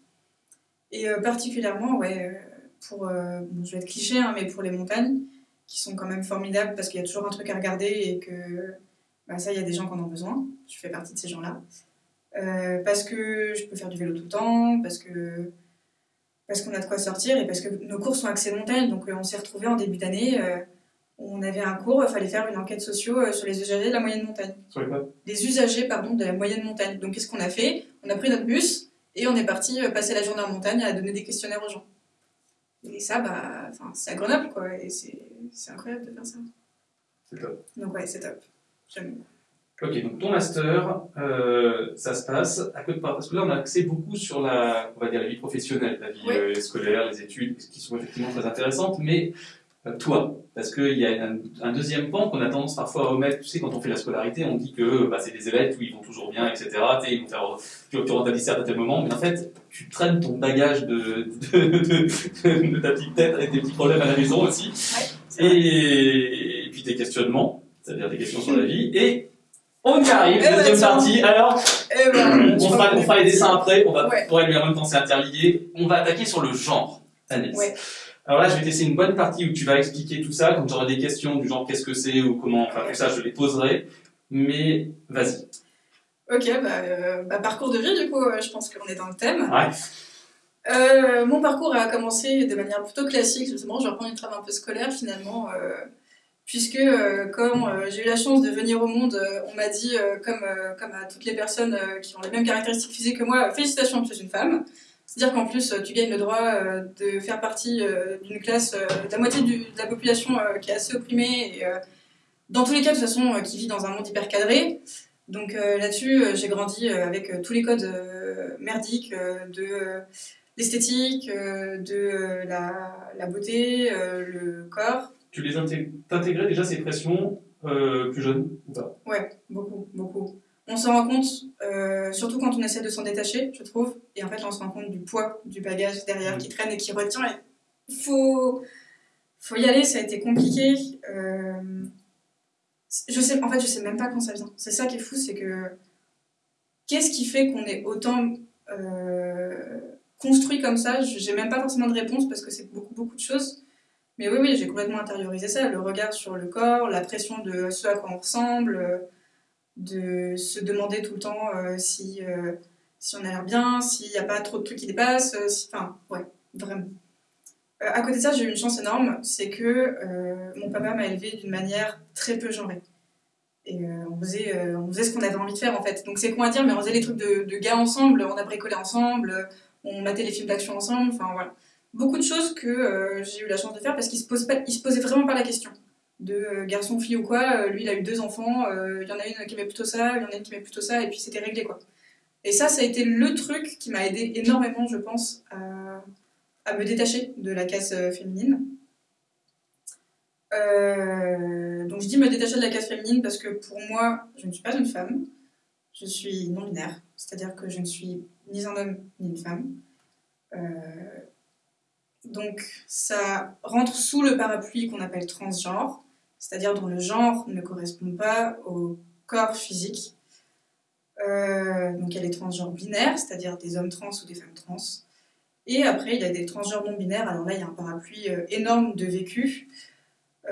S3: Et particulièrement, ouais, pour, euh, bon, je vais être cliché, hein, mais pour les montagnes, qui sont quand même formidables parce qu'il y a toujours un truc à regarder et que bah, ça, il y a des gens qui en ont besoin. Je fais partie de ces gens-là. Euh, parce que je peux faire du vélo tout le temps, parce que parce qu'on a de quoi sortir et parce que nos cours sont axés montagne. Donc euh, on s'est retrouvés en début d'année, euh, on avait un cours, il fallait faire une enquête socio euh, sur les usagers de la moyenne montagne.
S2: Sur les
S3: Des usagers, pardon, de la moyenne montagne. Donc qu'est-ce qu'on a fait? On a pris notre bus et on est parti passer la journée en montagne à donner des questionnaires aux gens. Et ça, bah, enfin, c'est à Grenoble, quoi, et c'est c'est incroyable de faire ça.
S2: C'est top.
S3: Donc ouais, c'est top. J'aime.
S2: Ok, donc ton master, euh, ça se passe à côté de Parce que là, on a axé beaucoup sur la, on va dire, la vie professionnelle, la vie
S3: Oui.
S2: euh, scolaire, les études, qui sont effectivement très intéressantes, mais toi, parce qu'il y a un, un deuxième pan qu'on a tendance parfois à omettre. Tu sais, quand on fait la scolarité, on dit que bah, c'est des élèves, où ils vont toujours bien, etc. Ils vont faire, tu, tu auras ta disserte à tel moment, mais en fait, tu traînes ton bagage de, de, de, de ta petite tête avec des petits problèmes à la maison aussi. Et, et puis tes questionnements, c'est-à-dire des questions sur la vie, et On y arrive,
S3: Eh ben,
S2: deuxième partie. Alors,
S3: Eh ben,
S2: on fera,
S3: crois
S2: on fera les dessins après, on va
S3: Ouais.
S2: pour lui en même temps c'est interlié. On va attaquer sur le genre.
S3: Ouais.
S2: Alors là, je vais te laisser une bonne partie où tu vas expliquer tout ça. Quand j'aurai des questions du genre qu'est-ce que c'est ou comment, enfin tout ça, je les poserai. Mais vas-y.
S3: Ok, bah, euh, bah, parcours de vie, du coup, euh, je pense qu'on est dans le thème.
S2: Ouais.
S3: Euh, mon parcours a commencé de manière plutôt classique, justement, je vais reprendre une trame un peu scolaire finalement, puisque quand j'ai eu la chance de venir au monde, on m'a dit, comme, comme à toutes les personnes qui ont les mêmes caractéristiques physiques que moi, félicitations, tu es une femme. C'est-à-dire qu'en plus, euh, tu gagnes le droit euh, de faire partie euh, d'une classe, de la moitié du- de la population qui est assez opprimée, et dans tous les cas, de toute façon, qui vit dans un monde hyper cadré. Donc là-dessus, j'ai grandi avec tous les codes merdiques de l'esthétique, de la, la beauté, le corps.
S2: Tu les intég- t'intégrais déjà ces pressions euh, plus jeunes ou pas?
S3: Ouais, beaucoup, beaucoup. On s'en rend compte, euh, surtout quand on essaie de s'en détacher, je trouve. Et en fait, on se rend compte du poids du bagage derrière qui traîne et qui retient. Il faut, faut y aller, ça a été compliqué. Euh, je sais, en fait, je sais même pas quand ça vient. C'est ça qui est fou, c'est que qu'est-ce qui fait qu'on est autant euh, construit comme ça? Je- J'ai même pas forcément de réponse parce que c'est beaucoup, beaucoup de choses. Mais oui, oui, j'ai complètement intériorisé ça. Le regard sur le corps, la pression de ce à quoi on ressemble, de se demander tout le temps euh, si, euh, si on a l'air bien, s'il n'y a pas trop de trucs qui dépassent. euh, si- Enfin, ouais, vraiment. À côté de ça, j'ai eu une chance énorme, c'est que mon papa m'a élevée d'une manière très peu genrée. Et on, faisait, on faisait ce qu'on avait envie de faire en fait. Donc c'est con à dire, mais on faisait les trucs de, gars ensemble, on a bricolé ensemble, on matait les films d'action ensemble, enfin voilà. Beaucoup de choses que j'ai eu la chance de faire parce qu'il se, se posait vraiment pas la question de euh, garçon, fille ou quoi. Euh, lui, il a eu deux enfants, euh, il y en a une qui aimait plutôt ça, il y en a une qui aimait plutôt ça, et puis c'était réglé quoi. Et ça, ça a été le truc qui m'a aidé énormément, je pense, à, me détacher de la case euh, féminine. Donc je dis me détacher de la case féminine parce que pour moi, je ne suis pas une femme, je suis non-binaire, c'est-à-dire que je ne suis ni un homme ni une femme. Donc ça rentre sous le parapluie qu'on appelle transgenre, c'est-à-dire dont le genre ne correspond pas au corps physique. Euh, donc il y a les transgenres binaires, c'est-à-dire des hommes trans ou des femmes trans. Et après, il y a des transgenres non binaires. Alors là, il y a un parapluie euh, énorme de vécu.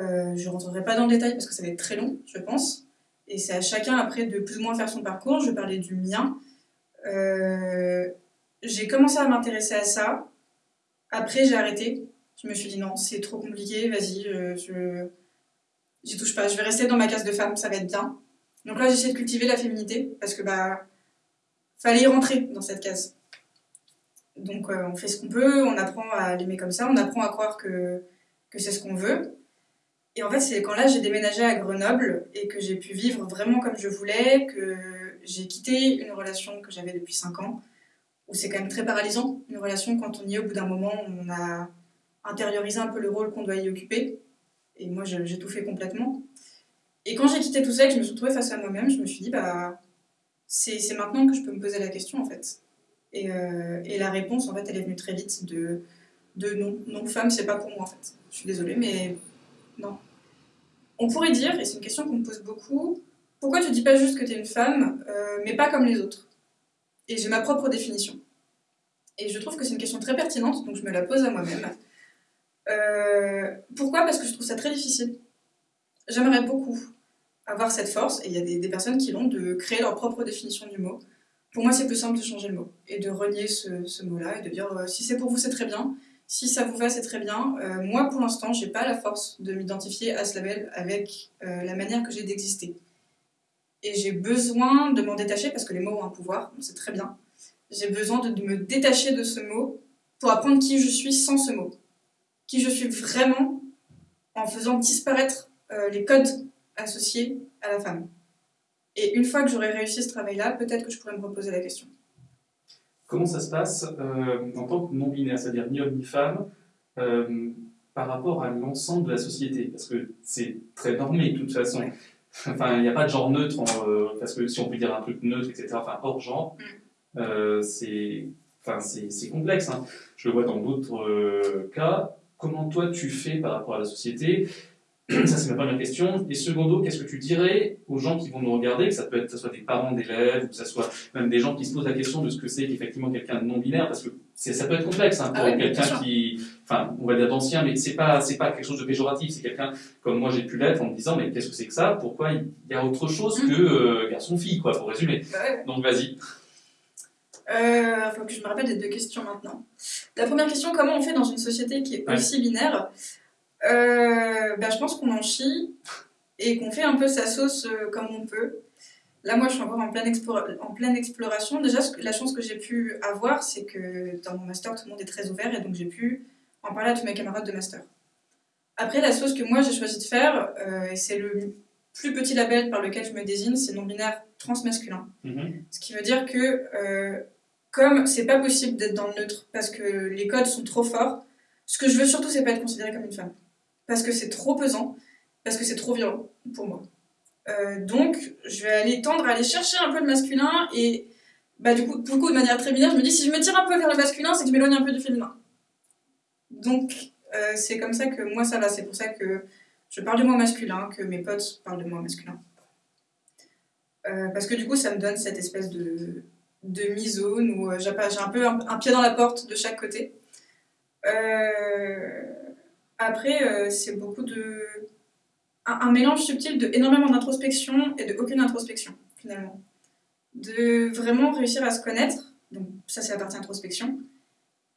S3: Euh, je ne rentrerai pas dans le détail parce que ça va être très long, je pense. Et c'est à chacun après de plus ou moins faire son parcours. Je parler du mien. J'ai commencé à m'intéresser à ça. Après, j'ai arrêté. Je me suis dit non, c'est trop compliqué, vas-y, je j'y touche pas. Je vais rester dans ma case de femme, ça va être bien. Donc là, j'essaie de cultiver la féminité parce que bah fallait y rentrer dans cette case. Donc euh, on fait ce qu'on peut, on apprend à l'aimer comme ça, on apprend à croire que, que c'est ce qu'on veut. Et en fait, c'est quand là j'ai déménagé à Grenoble et que j'ai pu vivre vraiment comme je voulais, que j'ai quitté une relation que j'avais depuis 5 ans, où c'est quand même très paralysant, une relation quand on y est au bout d'un moment, on a intériorisé un peu le rôle qu'on doit y occuper. Et moi, j'ai tout fait complètement. Et quand j'ai quitté tout ça et que je me suis retrouvée face à moi-même, je me suis dit, bah, c'est maintenant que je peux me poser la question, en fait. Et, euh, et la réponse, en fait, elle est venue très vite de, de non, non, femme, c'est pas pour moi, en fait. Je suis désolée, mais non. On pourrait dire, et c'est une question qu'on me pose beaucoup, pourquoi tu dis pas juste que tu es une femme, euh, mais pas comme les autres? Et j'ai ma propre définition. Et je trouve que c'est une question très pertinente, donc je me la pose à moi-même. Euh, pourquoi? Parce que je trouve ça très difficile. J'aimerais beaucoup avoir cette force, et il y a des, personnes qui l'ont, de créer leur propre définition du mot. Pour moi, c'est plus simple de changer le mot et de renier ce, mot-là et de dire euh, si c'est pour vous, c'est très bien. Si ça vous va, c'est très bien. Euh, moi, pour l'instant, j'ai pas la force de m'identifier à ce label avec la manière que j'ai d'exister. Et j'ai besoin de m'en détacher parce que les mots ont un pouvoir, sait très bien. J'ai besoin de me détacher de ce mot pour apprendre qui je suis sans ce mot. Qui je suis vraiment en faisant disparaître euh, les codes associés à la femme. Et une fois que j'aurai réussi ce travail-là, peut-être que je pourrais me reposer la question.
S2: Comment ça se passe euh, en tant que non-binaire, c'est-à-dire ni homme ni femme, euh, par rapport à l'ensemble de la société? Parce que c'est très normé de toute façon.
S3: Ouais.
S2: Enfin, il n'y a pas de genre neutre, en, euh, parce que si on peut dire un truc neutre, etc., enfin hors genre,
S3: Mm.
S2: c'est enfin, complexe. hein. Je le vois dans d'autres cas. Comment toi tu fais par rapport à la société? Ça, c'est ma première question. Et secondo, qu'est-ce que tu dirais aux gens qui vont nous regarder, que ça peut être, que ce soit des parents d'élèves, ou que ce soit même des gens qui se posent la question de ce que c'est qu'effectivement quelqu'un de non-binaire, parce que ça peut être complexe hein, pour
S3: Ah
S2: quelqu'un qui, enfin, on va dire d'ancien, mais c'est pas, c'est pas quelque chose de péjoratif. C'est quelqu'un comme moi j'ai pu l'être en me disant, mais qu'est-ce que c'est que ça? Pourquoi il y a autre chose
S3: Mhm.
S2: que euh, garçon-fille, quoi, pour résumer.
S3: Bah.
S2: Donc vas-y.
S3: Euh, faut que je me rappelle des deux questions maintenant. La première question, comment on fait dans une société qui est
S2: Ouais.
S3: aussi binaire euh, bah, Je pense qu'on en chie et qu'on fait un peu sa sauce euh, comme on peut. Là, moi, je suis encore en pleine, explora- en pleine exploration. Déjà, la chance que j'ai pu avoir, c'est que dans mon master, tout le monde est très ouvert et donc j'ai pu en parler à tous mes camarades de master. Après, la sauce que moi, j'ai choisi de faire, euh, c'est le plus petit label par lequel je me désigne, c'est non-binaire transmasculin.
S2: Mhm.
S3: Ce qui veut dire que, euh, comme c'est pas possible d'être dans le neutre parce que les codes sont trop forts, ce que je veux surtout, c'est pas être considérée comme une femme. Parce que c'est trop pesant, parce que c'est trop violent pour moi. Euh, donc, je vais aller tendre à aller chercher un peu de masculin et, bah, du coup, le de manière très binaire, je me dis si je me tire un peu vers le masculin, c'est que je m'éloigne un peu du féminin. Donc, euh, c'est comme ça que moi ça va. C'est pour ça que je parle de moi masculin, que mes potes parlent de moi masculin. Euh, parce que du coup, ça me donne cette espèce de, de mi-zone où euh, j'ai un peu un, pied dans la porte de chaque côté. Euh, après, euh, c'est beaucoup de. Un, mélange subtil de énormément d'introspection et de aucune introspection, finalement. De vraiment réussir à se connaître, donc ça, c'est la partie introspection,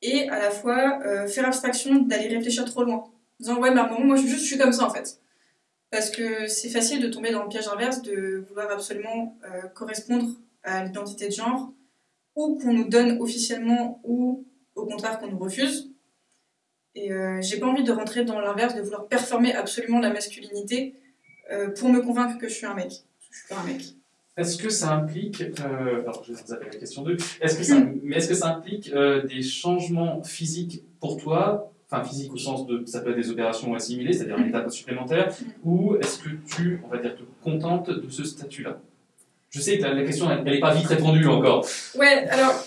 S3: et à la fois faire abstraction d'aller réfléchir trop loin. En disant, ouais, mais à un moment, moi, je, juste, je suis comme ça, en fait. Parce que c'est facile de tomber dans le piège inverse de vouloir absolument correspondre à l'identité de genre, ou qu'on nous donne officiellement, ou au contraire qu'on nous refuse. Et euh, j'ai pas envie de rentrer dans l'inverse, de vouloir performer absolument la masculinité euh, pour me convaincre que je suis un mec. Je suis pas un mec.
S2: Est-ce que ça implique, euh, alors je vais vous la question 2, est-ce que ça, mais est-ce que ça implique euh, des changements physiques pour toi, enfin physiques au sens de, ça peut être des opérations assimilées, c'est-à-dire une étape supplémentaire, ou est-ce que tu, on va dire, te contentes de ce statut-là? Je sais que la, question, n'est pas vite répondue encore.
S3: Ouais, alors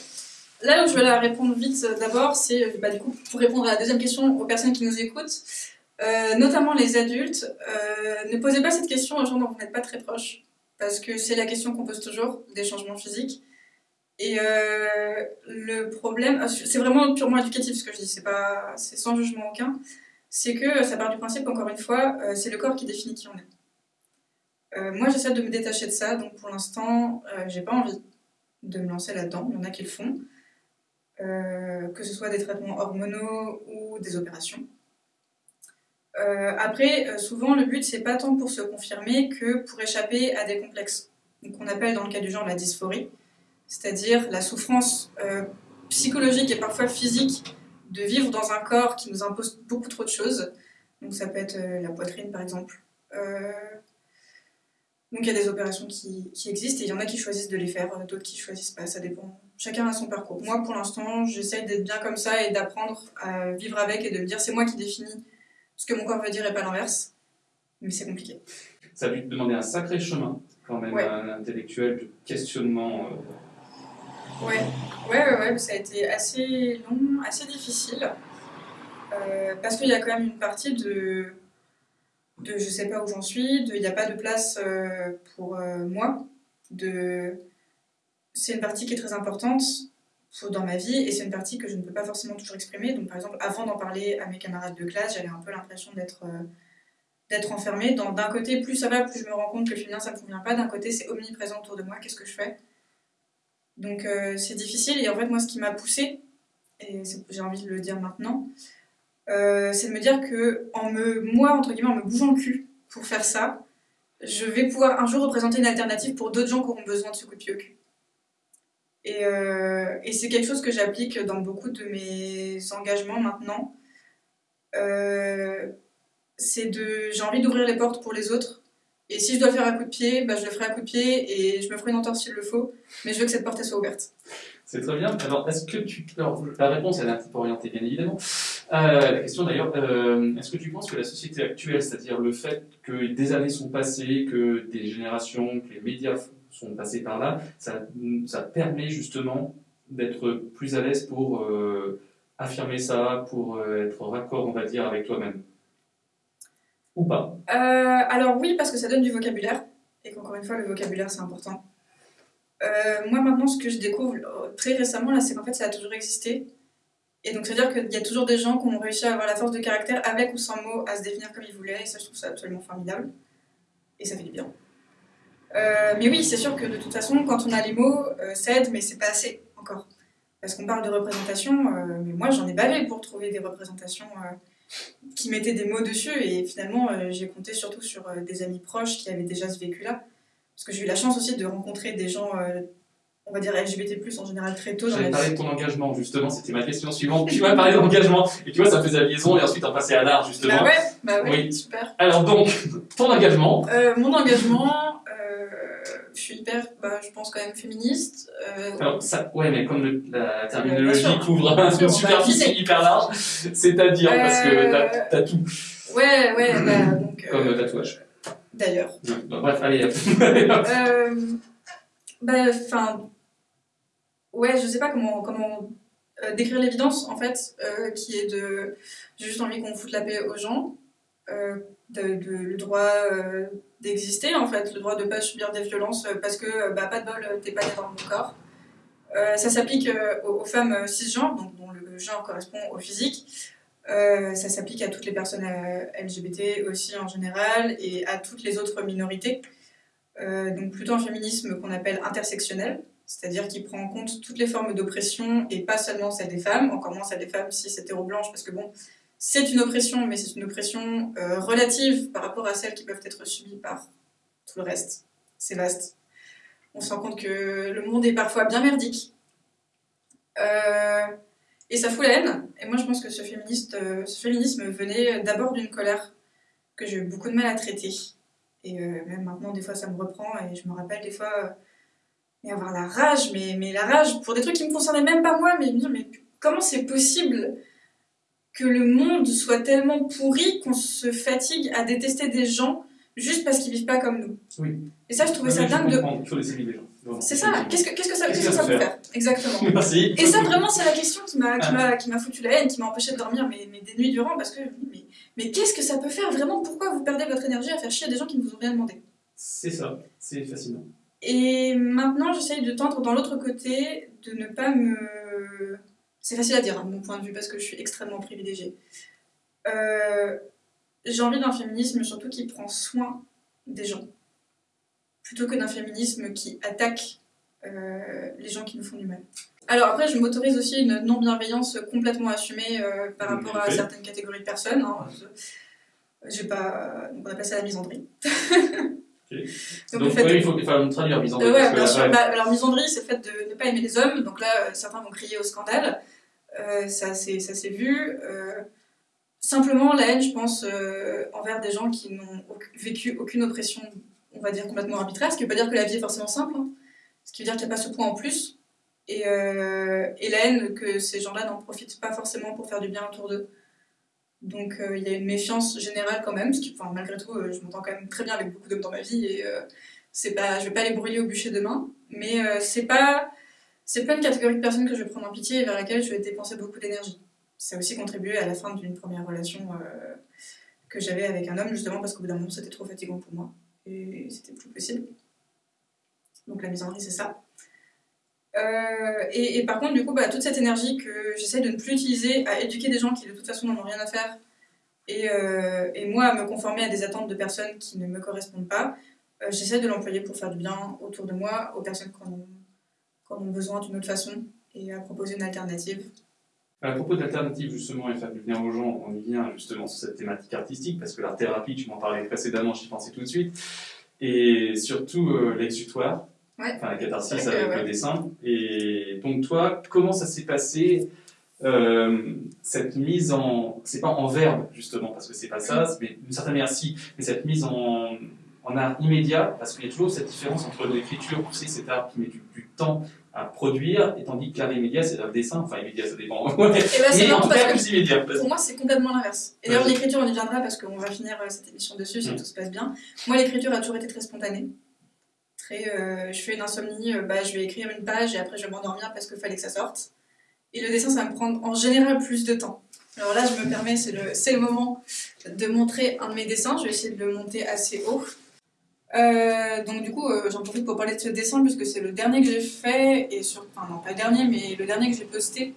S3: là où je vais la répondre vite euh, d'abord, c'est euh, bah, du coup pour répondre à la deuxième question aux personnes qui nous écoutent, euh, notamment les adultes, ne posez pas cette question aux gens dont vous n'êtes pas très proches, parce que c'est la question qu'on pose toujours, des changements physiques. Et le problème, c'est vraiment purement éducatif ce que je dis, c'est pas, c'est sans jugement aucun, c'est que ça part du principe qu'encore une fois, c'est le corps qui définit qui on est. Euh, moi, j'essaie de me détacher de ça, donc pour l'instant, euh, j'ai pas envie de me lancer là-dedans. Il y en a qui le font, euh, que ce soit des traitements hormonaux ou des opérations. Après, souvent, le but, c'est pas tant pour se confirmer que pour échapper à des complexes, qu'on appelle dans le cas du genre la dysphorie, c'est-à-dire la souffrance psychologique et parfois physique de vivre dans un corps qui nous impose beaucoup trop de choses. Donc ça peut être la poitrine, par exemple. Donc il y a des opérations qui, qui existent et il y en a qui choisissent de les faire, d'autres qui choisissent pas, ça dépend. Chacun a son parcours. Moi pour l'instant j'essaye d'être bien comme ça et d'apprendre à vivre avec et de me dire c'est moi qui définis ce que mon corps veut dire et pas l'inverse. Mais c'est compliqué.
S2: Ça a dû te demander un sacré chemin, quand même,
S3: Ouais.
S2: un intellectuel de questionnement. euh,
S3: Ouais, ouais, ouais, ouais, ça a été assez long, assez difficile. Euh, parce qu'il y a quand même une partie de, de je sais pas où j'en suis, de il n'y a pas de place euh, pour euh, moi. De, c'est une partie qui est très importante dans ma vie et c'est une partie que je ne peux pas forcément toujours exprimer. Donc par exemple, avant d'en parler à mes camarades de classe, j'avais un peu l'impression d'être euh, enfermée. D'un côté, plus ça va, plus je me rends compte que le féminin ça ne me convient pas. D'un côté, c'est omniprésent autour de moi. Qu'est-ce que je fais? Donc euh, c'est difficile et en fait moi ce qui m'a poussée, et j'ai envie de le dire maintenant, euh, c'est de me dire que en me, moi entre guillemets en me bougeant le cul pour faire ça, je vais pouvoir un jour représenter une alternative pour d'autres gens qui auront besoin de ce coup de pied au cul. Et, euh, et c'est quelque chose que j'applique dans beaucoup de mes engagements maintenant. Euh, j'ai envie d'ouvrir les portes pour les autres et si je dois faire un coup de pied, bah, je le ferai à coup de pied et je me ferai une entorse s'il le faut, mais je veux que cette porte soit ouverte.
S2: C'est très bien. Alors, est-ce que tu. Alors, la réponse, elle est un petit peu orientée, bien évidemment. Euh, la question d'ailleurs, euh, est-ce que tu penses que la société actuelle, c'est-à-dire le fait que des années sont passées, que des générations, que les médias sont passés par là, ça, ça permet justement d'être plus à l'aise pour euh, affirmer ça, pour être raccord, on va dire, avec toi-même? Ou pas?
S3: Alors oui, parce que ça donne du vocabulaire, et qu'encore une fois, le vocabulaire, c'est important. Euh, moi, maintenant, ce que je découvre euh, très récemment, là, c'est qu'en fait, ça a toujours existé. Et donc, c'est-à-dire qu'il y a toujours des gens qui ont réussi à avoir la force de caractère, avec ou sans mots, à se définir comme ils voulaient, et ça, je trouve ça absolument formidable. Et ça fait du bien. Euh, mais oui, c'est sûr que de toute façon, quand on a les mots, ça aide, mais c'est pas assez encore. Parce qu'on parle de représentation, mais moi, j'en ai bavé pour trouver des représentations qui mettaient des mots dessus, et finalement, j'ai compté surtout sur des amis proches qui avaient déjà ce vécu-là. Parce que j'ai eu la chance aussi de rencontrer des gens, euh, on va dire LGBT, en général, très tôt
S2: parler
S3: vie.
S2: de ton engagement, justement, c'était ma question suivante. Tu m'as parlé d'engagement, et tu vois, ça faisait la liaison, et ensuite on passait à l'art, justement.
S3: Bah ouais, bah ouais,
S2: Oui.
S3: super.
S2: Alors donc, ton engagement,
S3: Euh, mon engagement, euh, je suis hyper, bah, je pense quand même féministe.
S2: alors ça, ouais, mais comme le- la terminologie
S3: sûr.
S2: couvre une
S3: va
S2: superficie hyper large, c'est-à-dire, parce que t'as tout,
S3: ouais, ouais, bah, donc.
S2: comme tatouage.
S3: D'ailleurs.
S2: Donc, bref, allez.
S3: Euh, bah, enfin, ouais, je sais pas comment, comment euh, décrire l'évidence, en fait, euh, qui est de. J'ai juste envie qu'on foute la paix aux gens, euh, de, de- le droit d'exister, en fait, le droit de pas subir des violences parce que, bah, pas de bol, t'es pas né dans mon corps. Ça s'applique aux, aux femmes cisgenres, donc dont le genre correspond au physique. Euh, ça s'applique à toutes les personnes euh, LGBT aussi en général et à toutes les autres minorités. Euh, donc plutôt un féminisme qu'on appelle intersectionnel, c'est-à-dire qui prend en compte toutes les formes d'oppression et pas seulement celle des femmes, encore moins celle des femmes si c'est hétéro-blanche, parce que bon, c'est une oppression, mais c'est une oppression relative par rapport à celles qui peuvent être subies par tout le reste. C'est vaste. On se rend compte que le monde est parfois bien merdique. Euh, et ça fout la haine. Et moi, je pense que ce, féministe, euh, ce féminisme venait d'abord d'une colère que j'ai eu beaucoup de mal à traiter. Et euh, même maintenant, des fois, ça me reprend et je me rappelle des fois euh, avoir la rage, mais, mais la rage pour des trucs qui me concernaient même pas moi, mais me mais comment c'est possible que le monde soit tellement pourri qu'on se fatigue à détester des gens juste parce qu'ils vivent pas comme nous.
S2: Oui.
S3: Et ça, je trouvais
S2: Oui,
S3: ça
S2: je
S3: dingue de.
S2: Il faut laisser vivre les gens.
S3: C'est ça, qu'est-ce que, qu'est-ce que ça, que peut faire Exactement.
S2: Merci.
S3: Et ça, vraiment, c'est la question qui m'a, qui m'a, qui m'a foutu la haine, qui m'a empêché de dormir mais, mais des nuits durant, parce que je me dis, mais, mais qu'est-ce que ça peut faire vraiment? Pourquoi vous perdez votre énergie à faire chier des gens qui ne vous ont rien demandé?
S2: C'est ça, c'est fascinant.
S3: Et maintenant, j'essaye de tendre dans l'autre côté, de ne pas me... C'est facile à dire, hein, mon point de vue, parce que je suis extrêmement privilégiée. Euh, J'ai envie d'un féminisme surtout qui prend soin des gens, plutôt que d'un féminisme qui attaque euh, les gens qui nous font du mal. Alors après, je m'autorise aussi une non-bienveillance complètement assumée euh, par rapport à certaines catégories de personnes. hein. Je- pas... Donc on appelle ça la misandrie.
S2: Donc,
S3: fait
S2: oui, il faut une traduire en
S3: euh, ouais,
S2: que
S3: bien sûr. Bah, alors, misandrie, c'est le fait de ne pas aimer les hommes. Donc là, euh, certains vont crier au scandale. Ça s'est vu. Simplement, la haine, je pense, euh, envers des gens qui n'ont vécu aucune oppression, on va dire, complètement arbitraire. Ce qui ne veut pas dire que la vie est forcément simple. hein. Ce qui veut dire qu'il n'y a pas ce point en plus. Et, euh, et la haine, que ces gens-là n'en profitent pas forcément pour faire du bien autour d'eux. Donc euh, il y a une méfiance générale quand même, parce que enfin, malgré tout, je m'entends quand même très bien avec beaucoup d'hommes dans ma vie et c'est pas, je vais pas les brûler au bûcher demain, mais c'est pas, c'est pas une catégorie de personnes que je vais prendre en pitié et vers laquelle je vais dépenser beaucoup d'énergie. Ça a aussi contribué à la fin d'une première relation euh, que j'avais avec un homme, justement parce qu'au bout d'un moment c'était trop fatigant pour moi et c'était plus possible. Donc la misandrie c'est ça. Euh, et, par contre, du coup, bah, toute cette énergie que j'essaie de ne plus utiliser à éduquer des gens qui de toute façon n'en ont rien à faire et, euh, et moi à me conformer à des attentes de personnes qui ne me correspondent pas, j'essaie de l'employer pour faire du bien autour de moi, aux personnes qui en ont besoin d'une autre façon et à proposer une alternative.
S2: À propos d'alternatives, justement, et faire du bien aux gens, on y vient justement sur cette thématique artistique, parce que l'art thérapie, tu m'en parlais précédemment, j'y pensais tout de suite, et surtout euh, l'exutoire,
S3: Ouais.
S2: enfin la catharsis avec
S3: ouais.
S2: le dessin. Et donc toi, comment ça s'est passé euh, cette mise en, c'est pas en verbe justement parce que c'est pas ça,
S3: Mm.
S2: mais d'une certaine manière si, mais cette mise en, en art immédiat parce qu'il y a toujours cette différence entre l'écriture, tu sais, cet art qui met du, du temps à produire, et tandis que l'art immédiat c'est le dessin, enfin immédiat ça dépend.
S3: Et bah, c'est
S2: en tout cas plus immédiat. parce-
S3: Pour moi, c'est complètement l'inverse. Et d'ailleurs, l'écriture, on y viendra parce qu'on va finir euh, cette émission dessus si
S2: Mm.
S3: tout se passe bien. Moi, l'écriture a toujours été très spontanée. Très, euh, je fais une insomnie, euh, bah, je vais écrire une page et après je vais m'endormir parce qu'il fallait que ça sorte. Et le dessin, ça va me prendre en général plus de temps. Alors là, je me permets, c'est le, c'est le moment de montrer un de mes dessins. Je vais essayer de le monter assez haut. Euh, donc du coup, euh, j'en profite pour parler de ce dessin puisque c'est le dernier que j'ai fait, et sur... enfin non pas le dernier, mais le dernier que j'ai posté,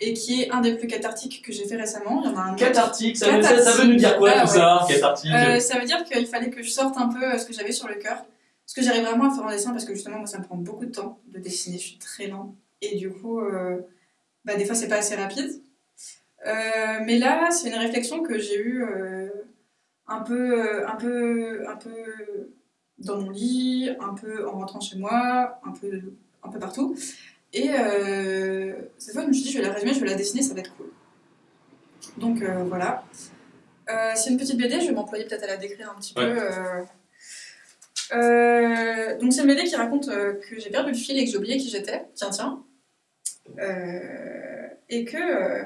S3: et qui est un des plus cathartiques que j'ai fait récemment. Il y en a un autre.
S2: Cathartique, ça, veut- ça, ça veut nous dire quoi
S3: Ah,
S2: tout
S3: ouais.
S2: ça Cathartique
S3: Euh, ça veut dire qu'il fallait que je sorte un peu ce que j'avais sur le cœur. Ce que j'arrive vraiment à faire en dessin parce que justement, moi, ça me prend beaucoup de temps de dessiner. Je suis très lent. Et du coup, bah, des fois, c'est pas assez rapide. Mais là, c'est une réflexion que j'ai eue un, peu, un, peu, un peu dans mon lit, un peu en rentrant chez moi, un peu, un peu partout. Et euh, cette fois, je me suis dit, je vais la résumer, je vais la dessiner, ça va être cool. Donc euh, voilà. Euh, c'est une petite BD, je vais m'employer peut-être à la décrire un petit
S2: Ouais.
S3: peu. donc c'est une BD qui raconte que j'ai perdu le fil et que j'ai oublié qui j'étais. Tiens, tiens. Et que...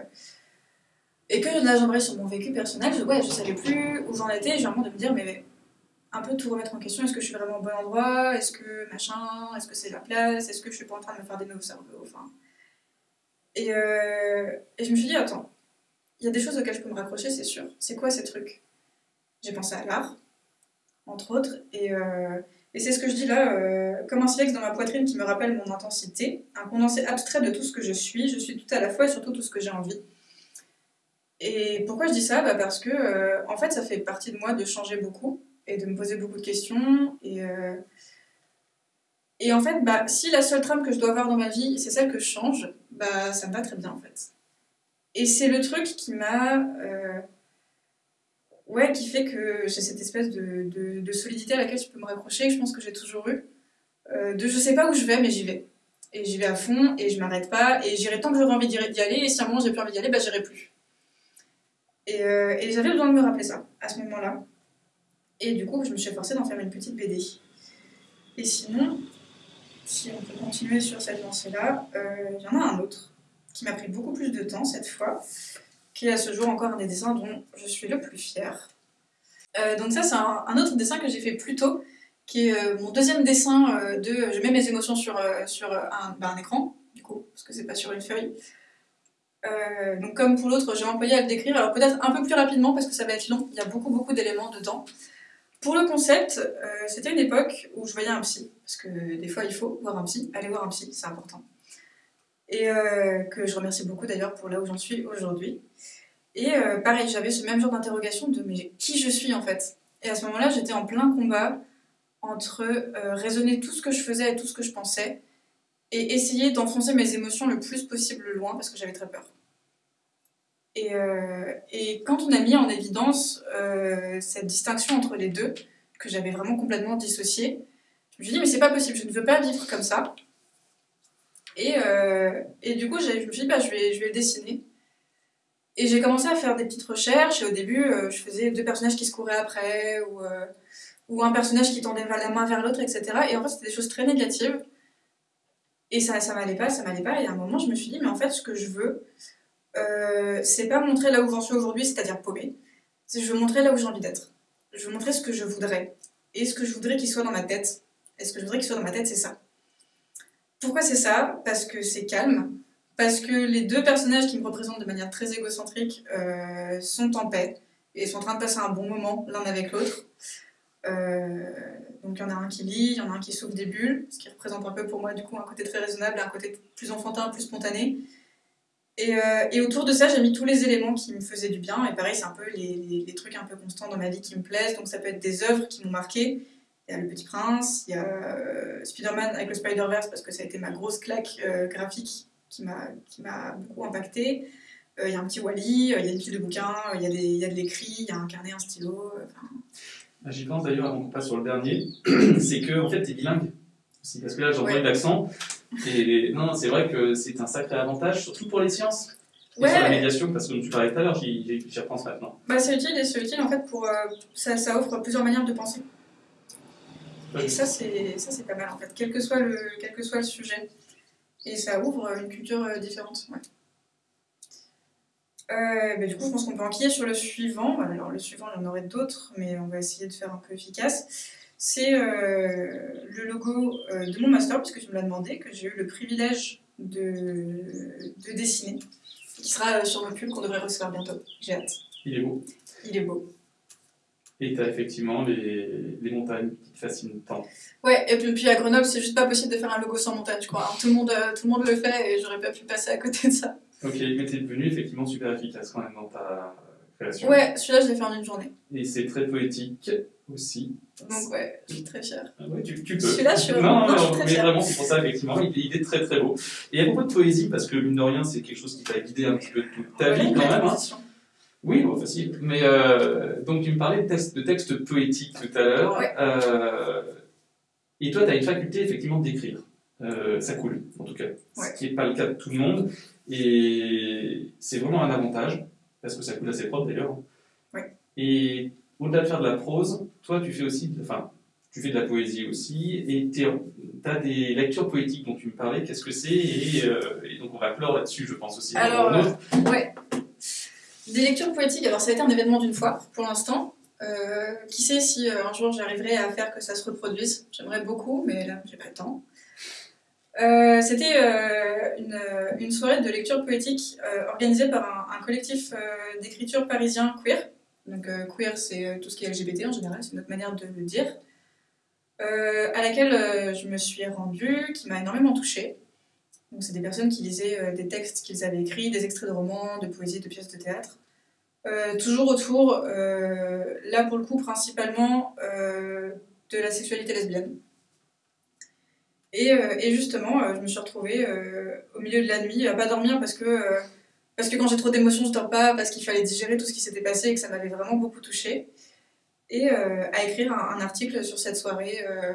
S3: et que là j'aimerais sur mon vécu personnel, je, ouais, je savais plus où j'en étais, et j'ai vraiment de me dire, mais un peu tout remettre en question, est-ce que je suis vraiment au bon endroit, est-ce que machin, est-ce que c'est la place, est-ce que je suis pas en train de me faire des nœuds au cerveau, enfin... Et, euh, et je me suis dit, attends, il y a des choses auxquelles je peux me raccrocher, c'est sûr. C'est quoi ces trucs? J'ai pensé à l'art, entre autres, et, euh, et c'est ce que je dis là, euh, comme un silex dans ma poitrine qui me rappelle mon intensité, un condensé abstrait de tout ce que je suis, je suis tout à la fois et surtout tout ce que j'ai envie. Et pourquoi je dis ça? Bah Parce que, en fait, ça fait partie de moi de changer beaucoup et de me poser beaucoup de questions. Et, euh, et en fait, bah, si la seule trame que je dois avoir dans ma vie, c'est celle que je change, bah, ça me va très bien en fait. Et c'est le truc qui m'a. euh, ouais, qui fait que j'ai cette espèce de, de- solidité à laquelle je peux me raccrocher, que je pense que j'ai toujours eu. Euh, de je sais pas où je vais, mais j'y vais. Et j'y vais à fond, et je m'arrête pas, et j'irai tant que j'aurai envie d'y d'y aller, et si à un moment j'ai plus envie d'y aller, bah j'irai plus. Et, euh, et j'avais besoin de me rappeler ça, à ce moment-là. Et du coup, je me suis forcée d'en faire une petite BD. Et sinon, si on peut continuer sur cette lancée-là, euh, il y en a un autre qui m'a pris beaucoup plus de temps cette fois, qui est à ce jour encore un des dessins dont je suis le plus fière. Euh, donc ça, c'est un, autre dessin que j'ai fait plus tôt, qui est euh, mon deuxième dessin euh, de... Je mets mes émotions sur, euh, sur euh, un, écran, du coup, parce que c'est pas sur une feuille. Euh, donc comme pour l'autre, j'ai employé à le décrire, alors peut-être un peu plus rapidement parce que ça va être long, il y a beaucoup beaucoup d'éléments dedans. Pour le concept, euh, c'était une époque où je voyais un psy, parce que des fois il faut voir un psy, aller voir un psy, c'est important. Et euh, que je remercie beaucoup d'ailleurs pour là où j'en suis aujourd'hui. Et euh, pareil, j'avais ce même genre d'interrogation de mais qui je suis en fait? Et à ce moment-là, j'étais en plein combat entre raisonner tout ce que je faisais et tout ce que je pensais, et essayer d'enfoncer mes émotions le plus possible loin parce que j'avais très peur. Et, euh, et quand on a mis en évidence euh, cette distinction entre les deux, que j'avais vraiment complètement dissociée, je me suis dit, mais c'est pas possible, je ne veux pas vivre comme ça. Et, euh, du coup, je me suis dit, bah, je, vais, je vais le dessiner. Et j'ai commencé à faire des petites recherches, et au début, je faisais deux personnages qui se couraient après, ou, ou un personnage qui tendait la main vers l'autre, etc. Et en fait, c'était des choses très négatives. Et ça, ça m'allait pas, ça m'allait pas. Et à un moment, je me suis dit, mais en fait, ce que je veux, euh, c'est pas montrer là où j'en suis aujourd'hui, c'est-à-dire paumé. C'est je veux montrer là où j'ai envie d'être. Je veux montrer ce que je voudrais. Et ce que je voudrais qu'il soit dans ma tête. Et ce que je voudrais qu'il soit dans ma tête, c'est ça. Pourquoi c'est ça? Parce que c'est calme. Parce que les deux personnages qui me représentent de manière très égocentrique euh, sont en paix et sont en train de passer un bon moment l'un avec l'autre. Euh, donc il y en a un qui lit, il y en a un qui souffle des bulles, ce qui représente un peu pour moi du coup un côté très raisonnable, un côté plus enfantin, plus spontané. Et, euh, et autour de ça, j'ai mis tous les éléments qui me faisaient du bien. Et pareil, c'est un peu les, les- les trucs un peu constants dans ma vie qui me plaisent. Donc ça peut être des œuvres qui m'ont marqué. Il y a Le Petit Prince, il y a euh, Spider-Man avec le Spider-Verse parce que ça a été ma grosse claque euh, graphique qui m'a beaucoup impacté. Euh, il y a un petit Wally, il y a une pile de bouquins, il y a, y de l'écrit, il y a un carnet, un stylo.
S2: Ah, J'y pense d'ailleurs avant qu'on passe sur le dernier, c'est que en fait t'es bilingue. parce que là j'entends
S3: Ouais.
S2: l'accent. Et non, c'est vrai que c'est un sacré avantage, surtout pour les sciences. Et
S3: Ouais.
S2: sur la médiation, parce que dont tu parlais tout à l'heure, j'y repense maintenant.
S3: Bah, c'est utile et c'est utile en fait pour. euh, ça, ça offre plusieurs manières de penser. Et ça, c'est ça, c'est pas mal en fait, quel que, soit le, quel que soit le sujet. Et ça ouvre une culture euh, différente. Ouais. Euh, bah, du coup, je pense qu'on peut enquiller sur le suivant. Alors, le suivant, il y en aurait d'autres, mais on va essayer de faire un peu efficace. C'est euh, le logo euh, de mon master, puisque tu me l'as demandé, que j'ai eu le privilège de, de dessiner, qui sera euh, sur mon pull qu'on devrait recevoir bientôt. J'ai hâte.
S2: Il est beau.
S3: Il est beau.
S2: Et tu as effectivement les, les montagnes qui te fascinent tant.
S3: Ouais, et puis, puis à Grenoble, c'est juste pas possible de faire un logo sans montagne, je crois. Alors, tout, le monde, tout le monde le fait et j'aurais pas pu passer à côté de ça.
S2: Ok, mais tu es devenu effectivement super efficace quand même dans ta création.
S3: Ouais, celui-là, je l'ai fait en une journée.
S2: Et c'est très poétique aussi.
S3: Donc, ouais, je suis très fière.
S2: Ah ouais, tu, tu peux.
S3: Celui-là, je suis
S2: Non,
S3: vraiment,
S2: non,
S3: non, je suis
S2: non,
S3: très
S2: mais
S3: fière.
S2: vraiment, c'est pour ça, effectivement, il, il est très très beau. Et à propos de poésie, parce que mine de rien, c'est quelque chose qui t'a guidé un petit peu toute ta vie quand même. hein. Oui, bon, facile. Mais euh, donc, tu me parlais de textes de textes poétiques tout à l'heure.
S3: Ouais.
S2: Euh, et toi, tu as une faculté effectivement d'écrire. Euh, ça coule, en tout cas.
S3: Ouais.
S2: Ce qui n'est pas le cas de tout le monde. Et c'est vraiment un avantage, parce que ça coule assez propre d'ailleurs.
S3: Ouais.
S2: Et au-delà de faire de la prose, toi, tu fais aussi, de- enfin, tu fais de la poésie aussi, et tu as des lectures poétiques dont tu me parlais. Qu'est-ce que c'est et, euh, et donc, on va clore là-dessus, je pense aussi.
S3: Alors,
S2: notre-
S3: Ouais. Des lectures poétiques, alors ça a été un événement d'une fois pour l'instant. Euh, qui sait si euh, un jour j'arriverai à faire que ça se reproduise J'aimerais beaucoup, mais là j'ai pas le temps. Euh, C'était euh, une, euh, une soirée de lecture poétique euh, organisée par un, un collectif euh, d'écriture parisien queer. Donc euh, queer, c'est euh, tout ce qui est LGBT en général, c'est notre manière de le dire. Euh, à laquelle je me suis rendue, qui m'a énormément touchée. Donc c'est des personnes qui lisaient des textes qu'ils avaient écrits, des extraits de romans, de poésie, de pièces de théâtre. Toujours autour, là pour le coup principalement, de la sexualité lesbienne. Et, et justement, je me suis retrouvée au milieu de la nuit à pas dormir parce que, parce que quand j'ai trop d'émotions, je dors pas, parce qu'il fallait digérer tout ce qui s'était passé et que ça m'avait vraiment beaucoup touchée. Et euh, à écrire un, un article sur cette soirée euh,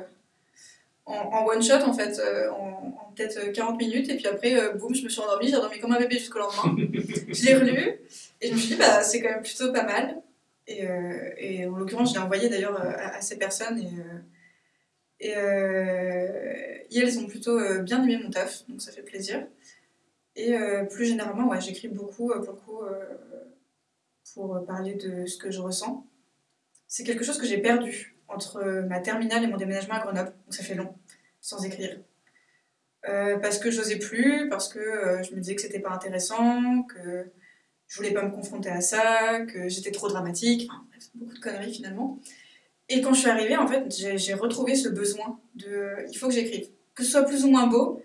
S3: en, en one shot en fait, euh, en, en peut-être 40 minutes. Et puis après, boum, je me suis endormie, j'ai dormi comme un bébé jusqu'au lendemain. je l'ai relu et je me suis dit, bah, c'est quand même plutôt pas mal. Et, et en l'occurrence, je l'ai envoyé d'ailleurs à, à ces personnes et, et, et elles ont plutôt bien aimé mon taf, donc ça fait plaisir. Et euh, plus généralement, ouais, j'écris beaucoup euh, pour le coup euh, pour parler de ce que je ressens. C'est quelque chose que j'ai perdu entre ma terminale et mon déménagement à Grenoble, donc ça fait long, sans écrire. Parce que j'osais plus, parce que je me disais que c'était pas intéressant, que je voulais pas me confronter à ça, que j'étais trop dramatique, enfin, bref, beaucoup de conneries finalement. Et quand je suis arrivée, en fait, j'ai retrouvé ce besoin de il faut que j'écrive. Que ce soit plus ou moins beau,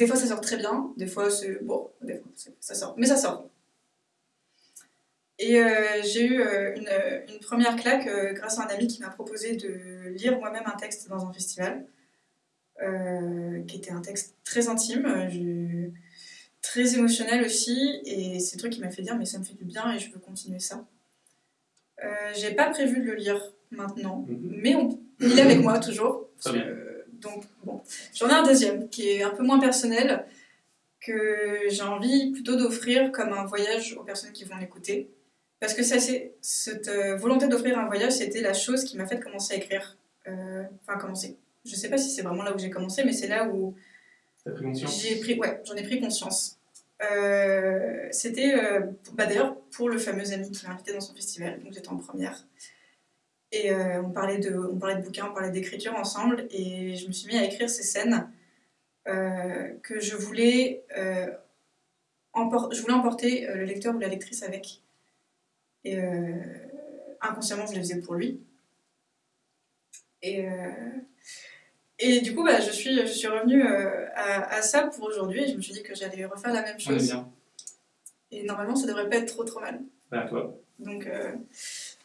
S3: des fois ça sort très bien, des fois c'est bon, des fois ça sort, mais ça sort. Et euh, j'ai eu euh, une, une première claque euh, grâce à un ami qui m'a proposé de lire moi-même un texte dans un festival, qui était un texte très intime, je- très émotionnel aussi, et c'est le truc qui m'a fait dire mais ça me fait du bien et je veux continuer ça. J'ai pas prévu de le lire maintenant,
S2: Mhm.
S3: mais on, il est avec moi toujours.
S2: Très bien.
S3: Donc bon, j'en ai un deuxième qui est un peu moins personnel, que j'ai envie plutôt d'offrir comme un voyage aux personnes qui vont l'écouter. Parce que ça, cette euh, volonté d'offrir un voyage, c'était la chose qui m'a fait commencer à écrire. Euh, Enfin, commencer. Je sais pas si c'est vraiment là où j'ai commencé, mais c'est là où
S2: T'as pris conscience?
S3: j'ai pris, ouais, j'en ai pris conscience. Euh, c'était bah, d'ailleurs pour le fameux ami qui m'a invité dans son festival, donc j'étais en première. Et euh, on, parlait de, on parlait de bouquins, on parlait d'écriture ensemble, et je me suis mis à écrire ces scènes euh, que je voulais, euh, je voulais emporter euh, le lecteur ou la lectrice avec. Et inconsciemment, je les faisais pour lui. Et, et du coup, bah, je, suis, je suis revenue à, à ça pour aujourd'hui, et je me suis dit que j'allais refaire la même
S2: On est
S3: chose.
S2: bien.
S3: Et normalement, ça devrait pas être trop trop mal.
S2: Bah, toi.
S3: Donc,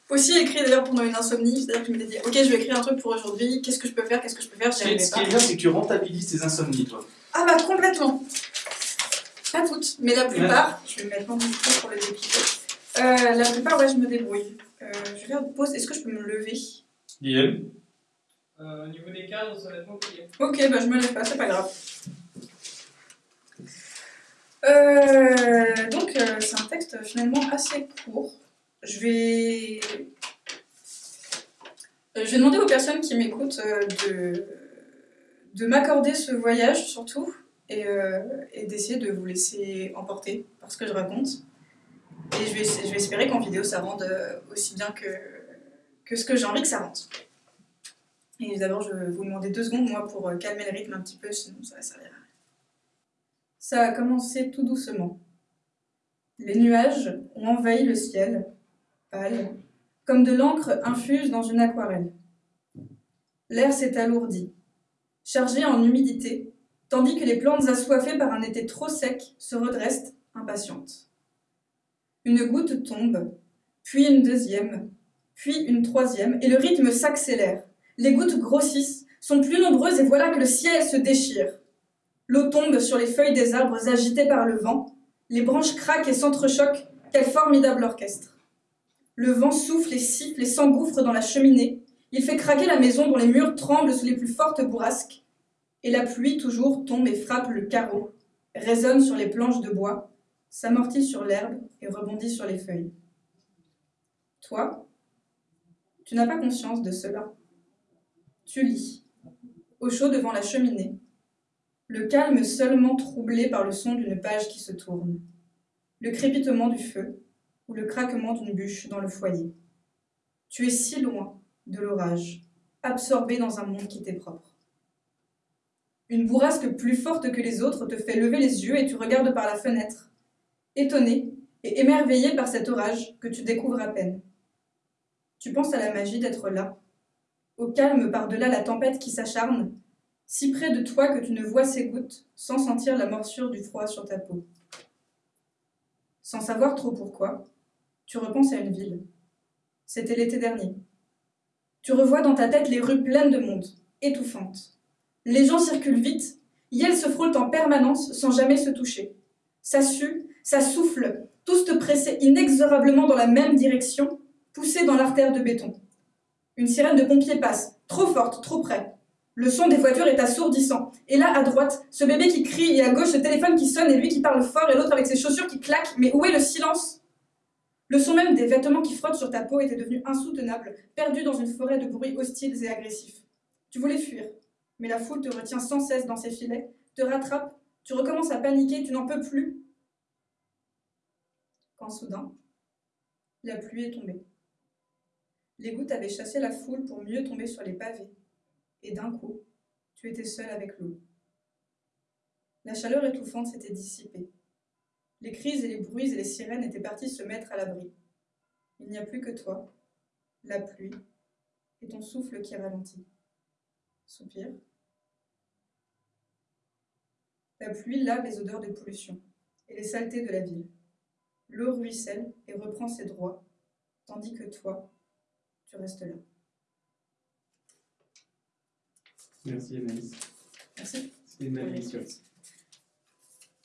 S3: aussi écrit d'ailleurs pendant une insomnie, c'est-à-dire que je m'étais dit, ok, je vais écrire un truc pour aujourd'hui, qu'est-ce que je peux faire, qu'est-ce que je peux faire, j'y
S2: ce qui est bien, c'est que tu rentabilises tes insomnies, toi.
S3: Ah bah complètement Pas toutes, mais la plupart, je vais me mettre mon micro pour les dépiquer. Euh, la plupart, ouais, je me débrouille. Euh, je vais faire une pause, est-ce que je peux me lever?
S2: Guillaume?
S4: Euh, au niveau des cadres, ça va être compliqué.
S3: Ok, bah je me lève pas, c'est pas grave. Euh, donc, euh, c'est un texte finalement assez court. Je vais. Euh, Je vais demander aux personnes qui m'écoutent euh, de, de m'accorder ce voyage surtout et, euh, et d'essayer de vous laisser emporter par ce que je raconte. Et je vais, je vais espérer qu'en vidéo ça rende aussi bien que, que ce que j'ai envie que ça rende. Et d'abord, je vais vous demander deux secondes, moi, pour calmer le rythme un petit peu, sinon ça va servir à rien. Ça a commencé tout doucement. Les nuages ont envahi le ciel, pâle, comme de l'encre infuse dans une aquarelle. L'air s'est alourdi, chargé en humidité, tandis que les plantes assoiffées par un été trop sec se redressent, impatientes. Une goutte tombe, puis une deuxième, puis une troisième, et le rythme s'accélère. Les gouttes grossissent, sont plus nombreuses, et voilà que le ciel se déchire. L'eau tombe sur les feuilles des arbres agitées par le vent, les branches craquent et s'entrechoquent, quel formidable orchestre. Le vent souffle et siffle et s'engouffre dans la cheminée, il fait craquer la maison dont les murs tremblent sous les plus fortes bourrasques, et la pluie toujours tombe et frappe le carreau, résonne sur les planches de bois, s'amortit sur l'herbe et rebondit sur les feuilles. Toi, tu n'as pas conscience de cela. Tu lis, au chaud devant la cheminée, le calme seulement troublé par le son d'une page qui se tourne, le crépitement du feu ou le craquement d'une bûche dans le foyer. Tu es si loin de l'orage, absorbé dans un monde qui t'est propre. Une bourrasque plus forte que les autres te fait lever les yeux et tu regardes par la fenêtre, étonné et émerveillé par cet orage que tu découvres à peine. Tu penses à la magie d'être là, au calme par-delà la tempête qui s'acharne, si près de toi que tu ne vois ces gouttes sans sentir la morsure du froid sur ta peau. Sans savoir trop pourquoi, tu repenses à une ville. C'était l'été dernier. Tu revois dans ta tête les rues pleines de monde, étouffantes. Les gens circulent vite, elles se frôlent en permanence sans jamais se toucher. Ça sue, ça souffle, tous te pressaient inexorablement dans la même direction, poussés dans l'artère de béton. Une sirène de pompiers passe, trop forte, trop près. Le son des voitures est assourdissant. Et là, à droite, ce bébé qui crie et à gauche, ce téléphone qui sonne et lui qui parle fort et l'autre avec ses chaussures qui claquent. Mais où est le silence? Le son même des vêtements qui frottent sur ta peau était devenu insoutenable, perdu dans une forêt de bruits hostiles et agressifs. Tu voulais fuir, mais la foule te retient sans cesse dans ses filets, te rattrape, tu recommences à paniquer, tu n'en peux plus. Quand soudain, la pluie est tombée. Les gouttes avaient chassé la foule pour mieux tomber sur les pavés et d'un coup, tu étais seul avec l'eau. La chaleur étouffante s'était dissipée. Les cris et les bruits et les sirènes étaient partis se mettre à l'abri. Il n'y a plus que toi, la pluie et ton souffle qui ralentit. Soupir. La pluie lave les odeurs de pollution et les saletés de la ville. L'eau ruisselle et reprend ses droits, tandis que toi, tu restes là.
S2: Merci Anaïs.
S3: Merci.
S2: C'était magnifique.